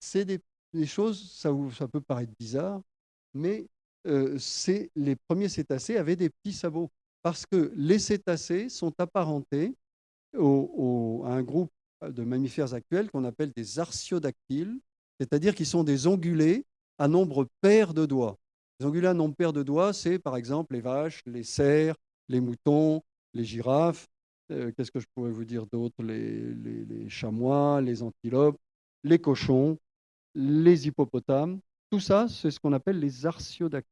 C'est des, choses, ça, ça, peut paraître bizarre, mais euh, les premiers cétacés avaient des petits sabots parce que les cétacés sont apparentés au, à un groupe de mammifères actuels qu'on appelle des artiodactyles, c'est-à-dire qu'ils sont des ongulés à nombre pair de doigts. Les ongulés à nombre pair de doigts, c'est par exemple les vaches, les cerfs, les moutons, les girafes, euh, qu'est-ce que je pourrais vous dire d'autre les, chamois, les antilopes, les cochons, les hippopotames. Tout ça, c'est ce qu'on appelle les artiodactyles.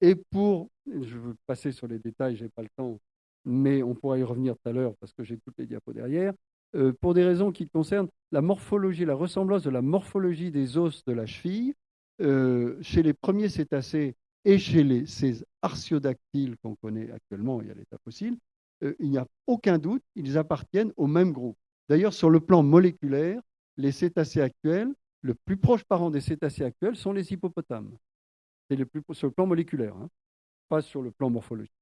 Et pour, je veux passer sur les détails, je n'ai pas le temps, mais on pourra y revenir tout à l'heure parce que j'ai toutes les diapos derrière. Euh, pour des raisons qui concernent la morphologie, la ressemblance de la morphologie des os de la cheville, euh, chez les premiers cétacés et chez les, ces artiodactyles qu'on connaît actuellement, y a l'état fossile, euh, il n'y a aucun doute, ils appartiennent au même groupe. D'ailleurs, sur le plan moléculaire, les cétacés actuels, le plus proche parent des cétacés actuels sont les hippopotames. C'est le plus sur le plan moléculaire, hein, pas sur le plan morphologique.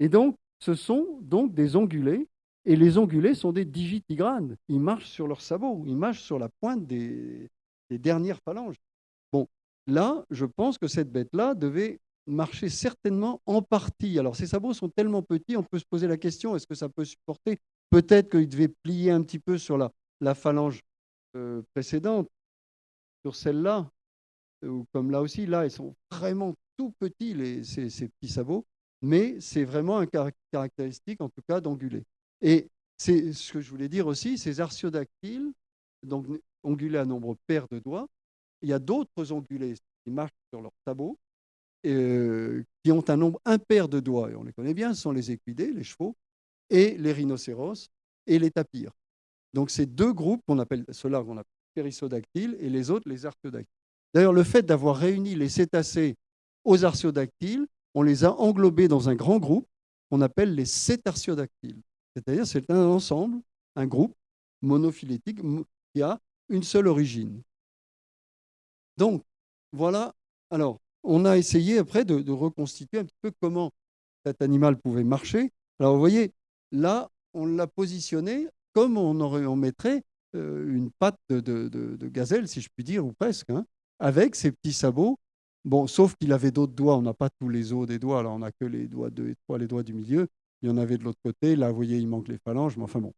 Et donc, ce sont donc des ongulés, et les ongulés sont des digitigranes. Ils marchent sur leurs sabots, ils marchent sur la pointe des, dernières phalanges. Bon, là, je pense que cette bête-là devait marcher certainement en partie. Alors, ces sabots sont tellement petits, on peut se poser la question, est-ce que ça peut supporter? Peut-être qu'il devait plier un petit peu sur la, la phalange euh, précédente, sur celle-là, ou comme là aussi, là, ils sont vraiment tout petits, les, ces, ces petits sabots, mais c'est vraiment un caractéristique, en tout cas, d'ongulé. Et c'est ce que je voulais dire aussi, ces artiodactyles, donc ongulés à nombre pair de doigts, il y a d'autres ongulés qui marchent sur leurs sabots, euh, qui ont un nombre impair de doigts, et on les connaît bien, ce sont les équidés, les chevaux, et les rhinocéros, et les tapirs. Donc ces deux groupes, qu'on appelle, ceux-là qu'on appelle périssodactyles, et les autres les artiodactyles. D'ailleurs, le fait d'avoir réuni les cétacés aux artiodactyles, on les a englobés dans un grand groupe qu'on appelle les cétartiodactyles. C'est-à-dire c'est un ensemble, un groupe monophylétique qui a une seule origine. Donc, voilà. Alors, on a essayé après de, reconstituer un petit peu comment cet animal pouvait marcher. Alors vous voyez, là, on l'a positionné comme on, aurait, on mettrait euh, une patte de, gazelle, si je puis dire, ou presque, hein, avec ses petits sabots. Bon, sauf qu'il avait d'autres doigts, on n'a pas tous les os des doigts, là on n'a que les doigts 2 et 3, les doigts du milieu. Il y en avait de l'autre côté, là vous voyez, il manque les phalanges, enfin bon.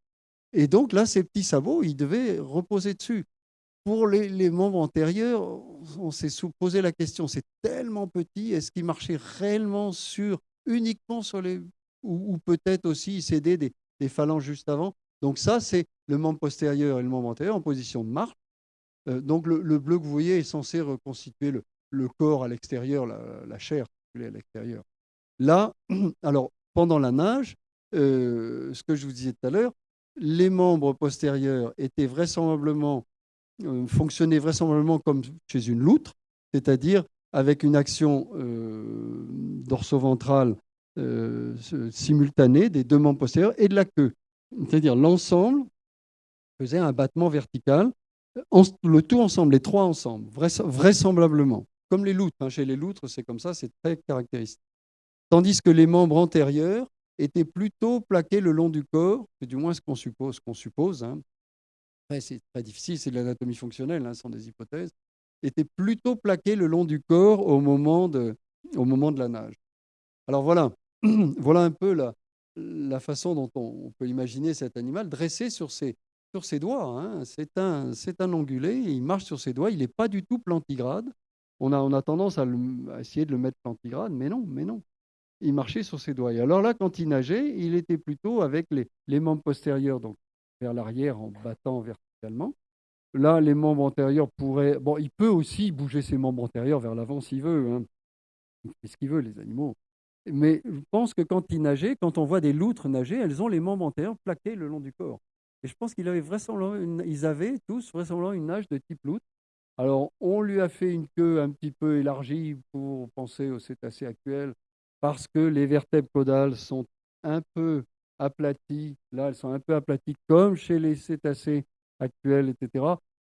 Et donc là, ces petits sabots, ils devaient reposer dessus. Pour les, membres antérieurs, on s'est posé la question, c'est tellement petit, est-ce qu'il marchait réellement sur, uniquement sur les... ou, peut-être aussi s'aider des, des phalanges juste avant? Donc ça, c'est le membre postérieur et le membre antérieur en position de marche. Euh, donc le, bleu que vous voyez est censé reconstituer le, corps à l'extérieur, la, chair à l'extérieur. Là, alors pendant la nage, euh, ce que je vous disais tout à l'heure, les membres postérieurs étaient vraisemblablement euh, fonctionnait vraisemblablement comme chez une loutre, c'est-à-dire avec une action euh, dorso-ventrale euh, simultanée des deux membres postérieurs et de la queue. C'est-à-dire l'ensemble faisait un battement vertical, le tout ensemble, les trois ensemble, vraisemblablement. Comme les loutres, hein. chez les loutres, c'est comme ça, c'est très caractéristique. Tandis que les membres antérieurs étaient plutôt plaqués le long du corps, c'est du moins ce qu'on suppose, qu'on suppose hein c'est très difficile, c'est de l'anatomie fonctionnelle, hein, ce sont des hypothèses, était plutôt plaqué le long du corps au moment de, au moment de la nage. Alors voilà, voilà un peu la, façon dont on, peut imaginer cet animal dressé sur ses, sur ses doigts. Hein. C'est un, un ongulé, il marche sur ses doigts, il n'est pas du tout plantigrade. On a, on a tendance à, essayer de le mettre plantigrade, mais non, mais non. Il marchait sur ses doigts. Alors là, quand il nageait, il était plutôt avec les, membres postérieurs, donc vers l'arrière en battant verticalement. Là, les membres antérieurs pourraient. Bon, il peut aussi bouger ses membres antérieurs vers l'avant s'il veut. Hein. Il fait ce qu'il veut, les animaux. Mais je pense que quand il nageait, quand on voit des loutres nager, elles ont les membres antérieurs plaqués le long du corps. Et je pense qu'ils avaient vraisemblablement ils avaient tous vraisemblablement une nage de type loutre. Alors, on lui a fait une queue un petit peu élargie pour penser aux cétacés actuels, parce que les vertèbres caudales sont un peu aplaties. Là, elles sont un peu aplaties comme chez les cétacés actuels, etc.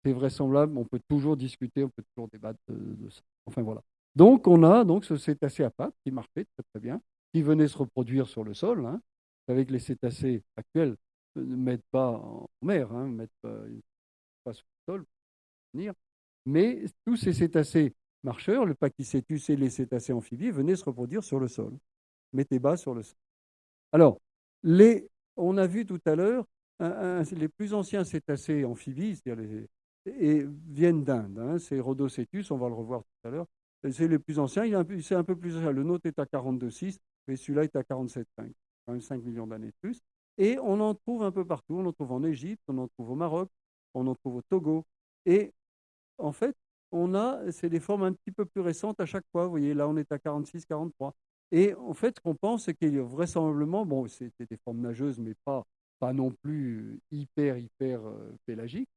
C'est vraisemblable. On peut toujours discuter, on peut toujours débattre de, ça. Enfin voilà. Donc on a donc ce cétacé à pattes qui marchait très très bien, qui venaient se reproduire sur le sol. Hein. Que les cétacés actuels ne mettent pas en mer, ne hein, mettent pas, sur le sol venir. Mais tous ces cétacés marcheurs, le pachycétus et les cétacés amphibies, venaient se reproduire sur le sol. Mettez bas sur le sol. Alors, les, on a vu tout à l'heure les plus anciens cétacés amphibies, les, et viennent d'Inde. Hein, c'est Rhodocétus, on va le revoir tout à l'heure. C'est les plus anciens. C'est un peu plus. Le nôtre est à 42,6, mais celui-là est à 47,5. Quand même 5 millions d'années de plus. Et on en trouve un peu partout. On en trouve en Égypte, on en trouve au Maroc, on en trouve au Togo. Et en fait, on a, c'est des formes un petit peu plus récentes à chaque fois. Vous voyez, là, on est à 46, 43. Et en fait, ce qu'on pense, c'est qu'il y a vraisemblablement, bon, c'était des formes nageuses, mais pas, pas non plus hyper, hyper euh, pélagiques.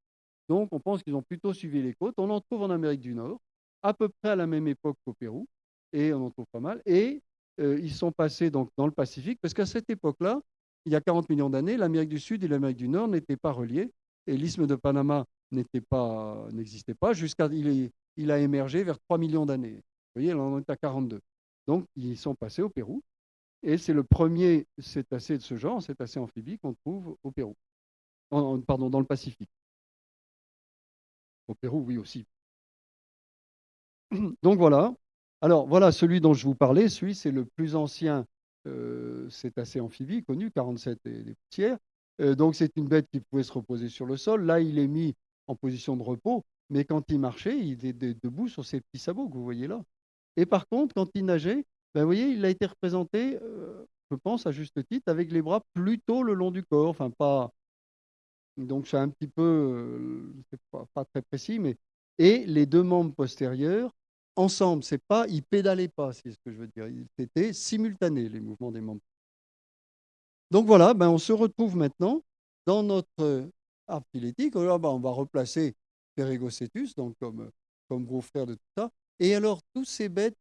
Donc, on pense qu'ils ont plutôt suivi les côtes. On en trouve en Amérique du Nord, à peu près à la même époque qu'au Pérou, et on en trouve pas mal. Et euh, ils sont passés donc dans le Pacifique, parce qu'à cette époque-là, il y a 40 millions d'années, l'Amérique du Sud et l'Amérique du Nord n'étaient pas reliés, et l'isthme de Panama n'était pas, n'existait pas jusqu'à il, il, a émergé vers 3 millions d'années. Vous voyez, là on est à 42. Donc ils sont passés au Pérou, et c'est le premier cétacé de ce genre, cétacé amphibie, qu'on trouve au Pérou, pardon, dans le Pacifique. Au Pérou, oui aussi. Donc voilà. Alors voilà, celui dont je vous parlais, celui c'est le plus ancien euh, cétacé amphibie connu, 47 et des poussières. Euh, donc c'est une bête qui pouvait se reposer sur le sol. Là, il est mis en position de repos, mais quand il marchait, il était debout sur ses petits sabots que vous voyez là. Et par contre, quand il nageait, ben, vous voyez, il a été représenté, euh, je pense à juste titre, avec les bras plutôt le long du corps, enfin pas, donc c'est un petit peu, euh, pas, pas, très précis, mais et les deux membres postérieurs ensemble. C'est pas, ils pédalaient pas, c'est ce que je veux dire. C'était simultané les mouvements des membres. Donc voilà, ben on se retrouve maintenant dans notre arbre phylétique. ben on va replacer Pérégocétus, donc comme, comme gros frère de tout ça. Et alors, ces bêtes,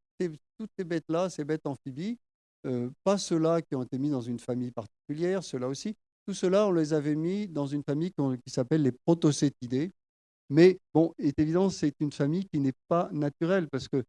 toutes ces bêtes-là, ces bêtes amphibies, euh, pas ceux-là qui ont été mis dans une famille particulière, ceux-là aussi, tout cela, on les avait mis dans une famille qui s'appelle les protocétidés. Mais bon, est évident, c'est une famille qui n'est pas naturelle parce que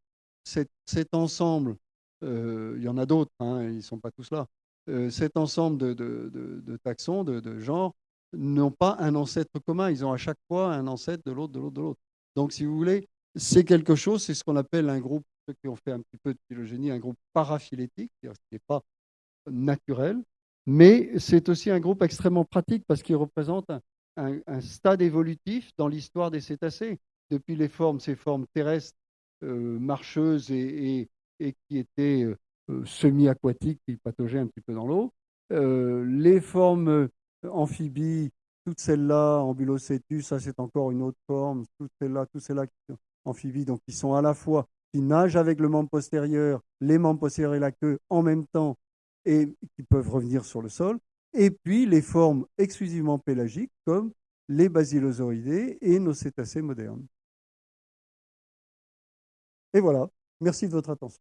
cet, ensemble, euh, il y en a d'autres, hein, ils ne sont pas tous là, euh, cet ensemble de, taxons, de, genres, n'ont pas un ancêtre commun. Ils ont à chaque fois un ancêtre de l'autre, de l'autre, de l'autre. Donc, si vous voulez, c'est quelque chose, c'est ce qu'on appelle un groupe, ceux qui ont fait un petit peu de phylogénie, un groupe paraphylétique, c'est-à-dire ce qui n'est pas naturel, mais c'est aussi un groupe extrêmement pratique parce qu'il représente un, stade évolutif dans l'histoire des cétacés. Depuis les formes, ces formes terrestres, euh, marcheuses et, qui étaient euh, semi-aquatiques, qui pataugeaient un petit peu dans l'eau. Euh, les formes amphibies, toutes celles-là, ambulocétus, ça c'est encore une autre forme, toutes celles-là, toutes celles-là amphibies, donc qui sont à la fois, qui nagent avec le membre postérieur, les membres postérieurs et la queue en même temps, et qui peuvent revenir sur le sol, et puis les formes exclusivement pélagiques comme les basilosauridae et nos cétacés modernes. Et voilà, merci de votre attention.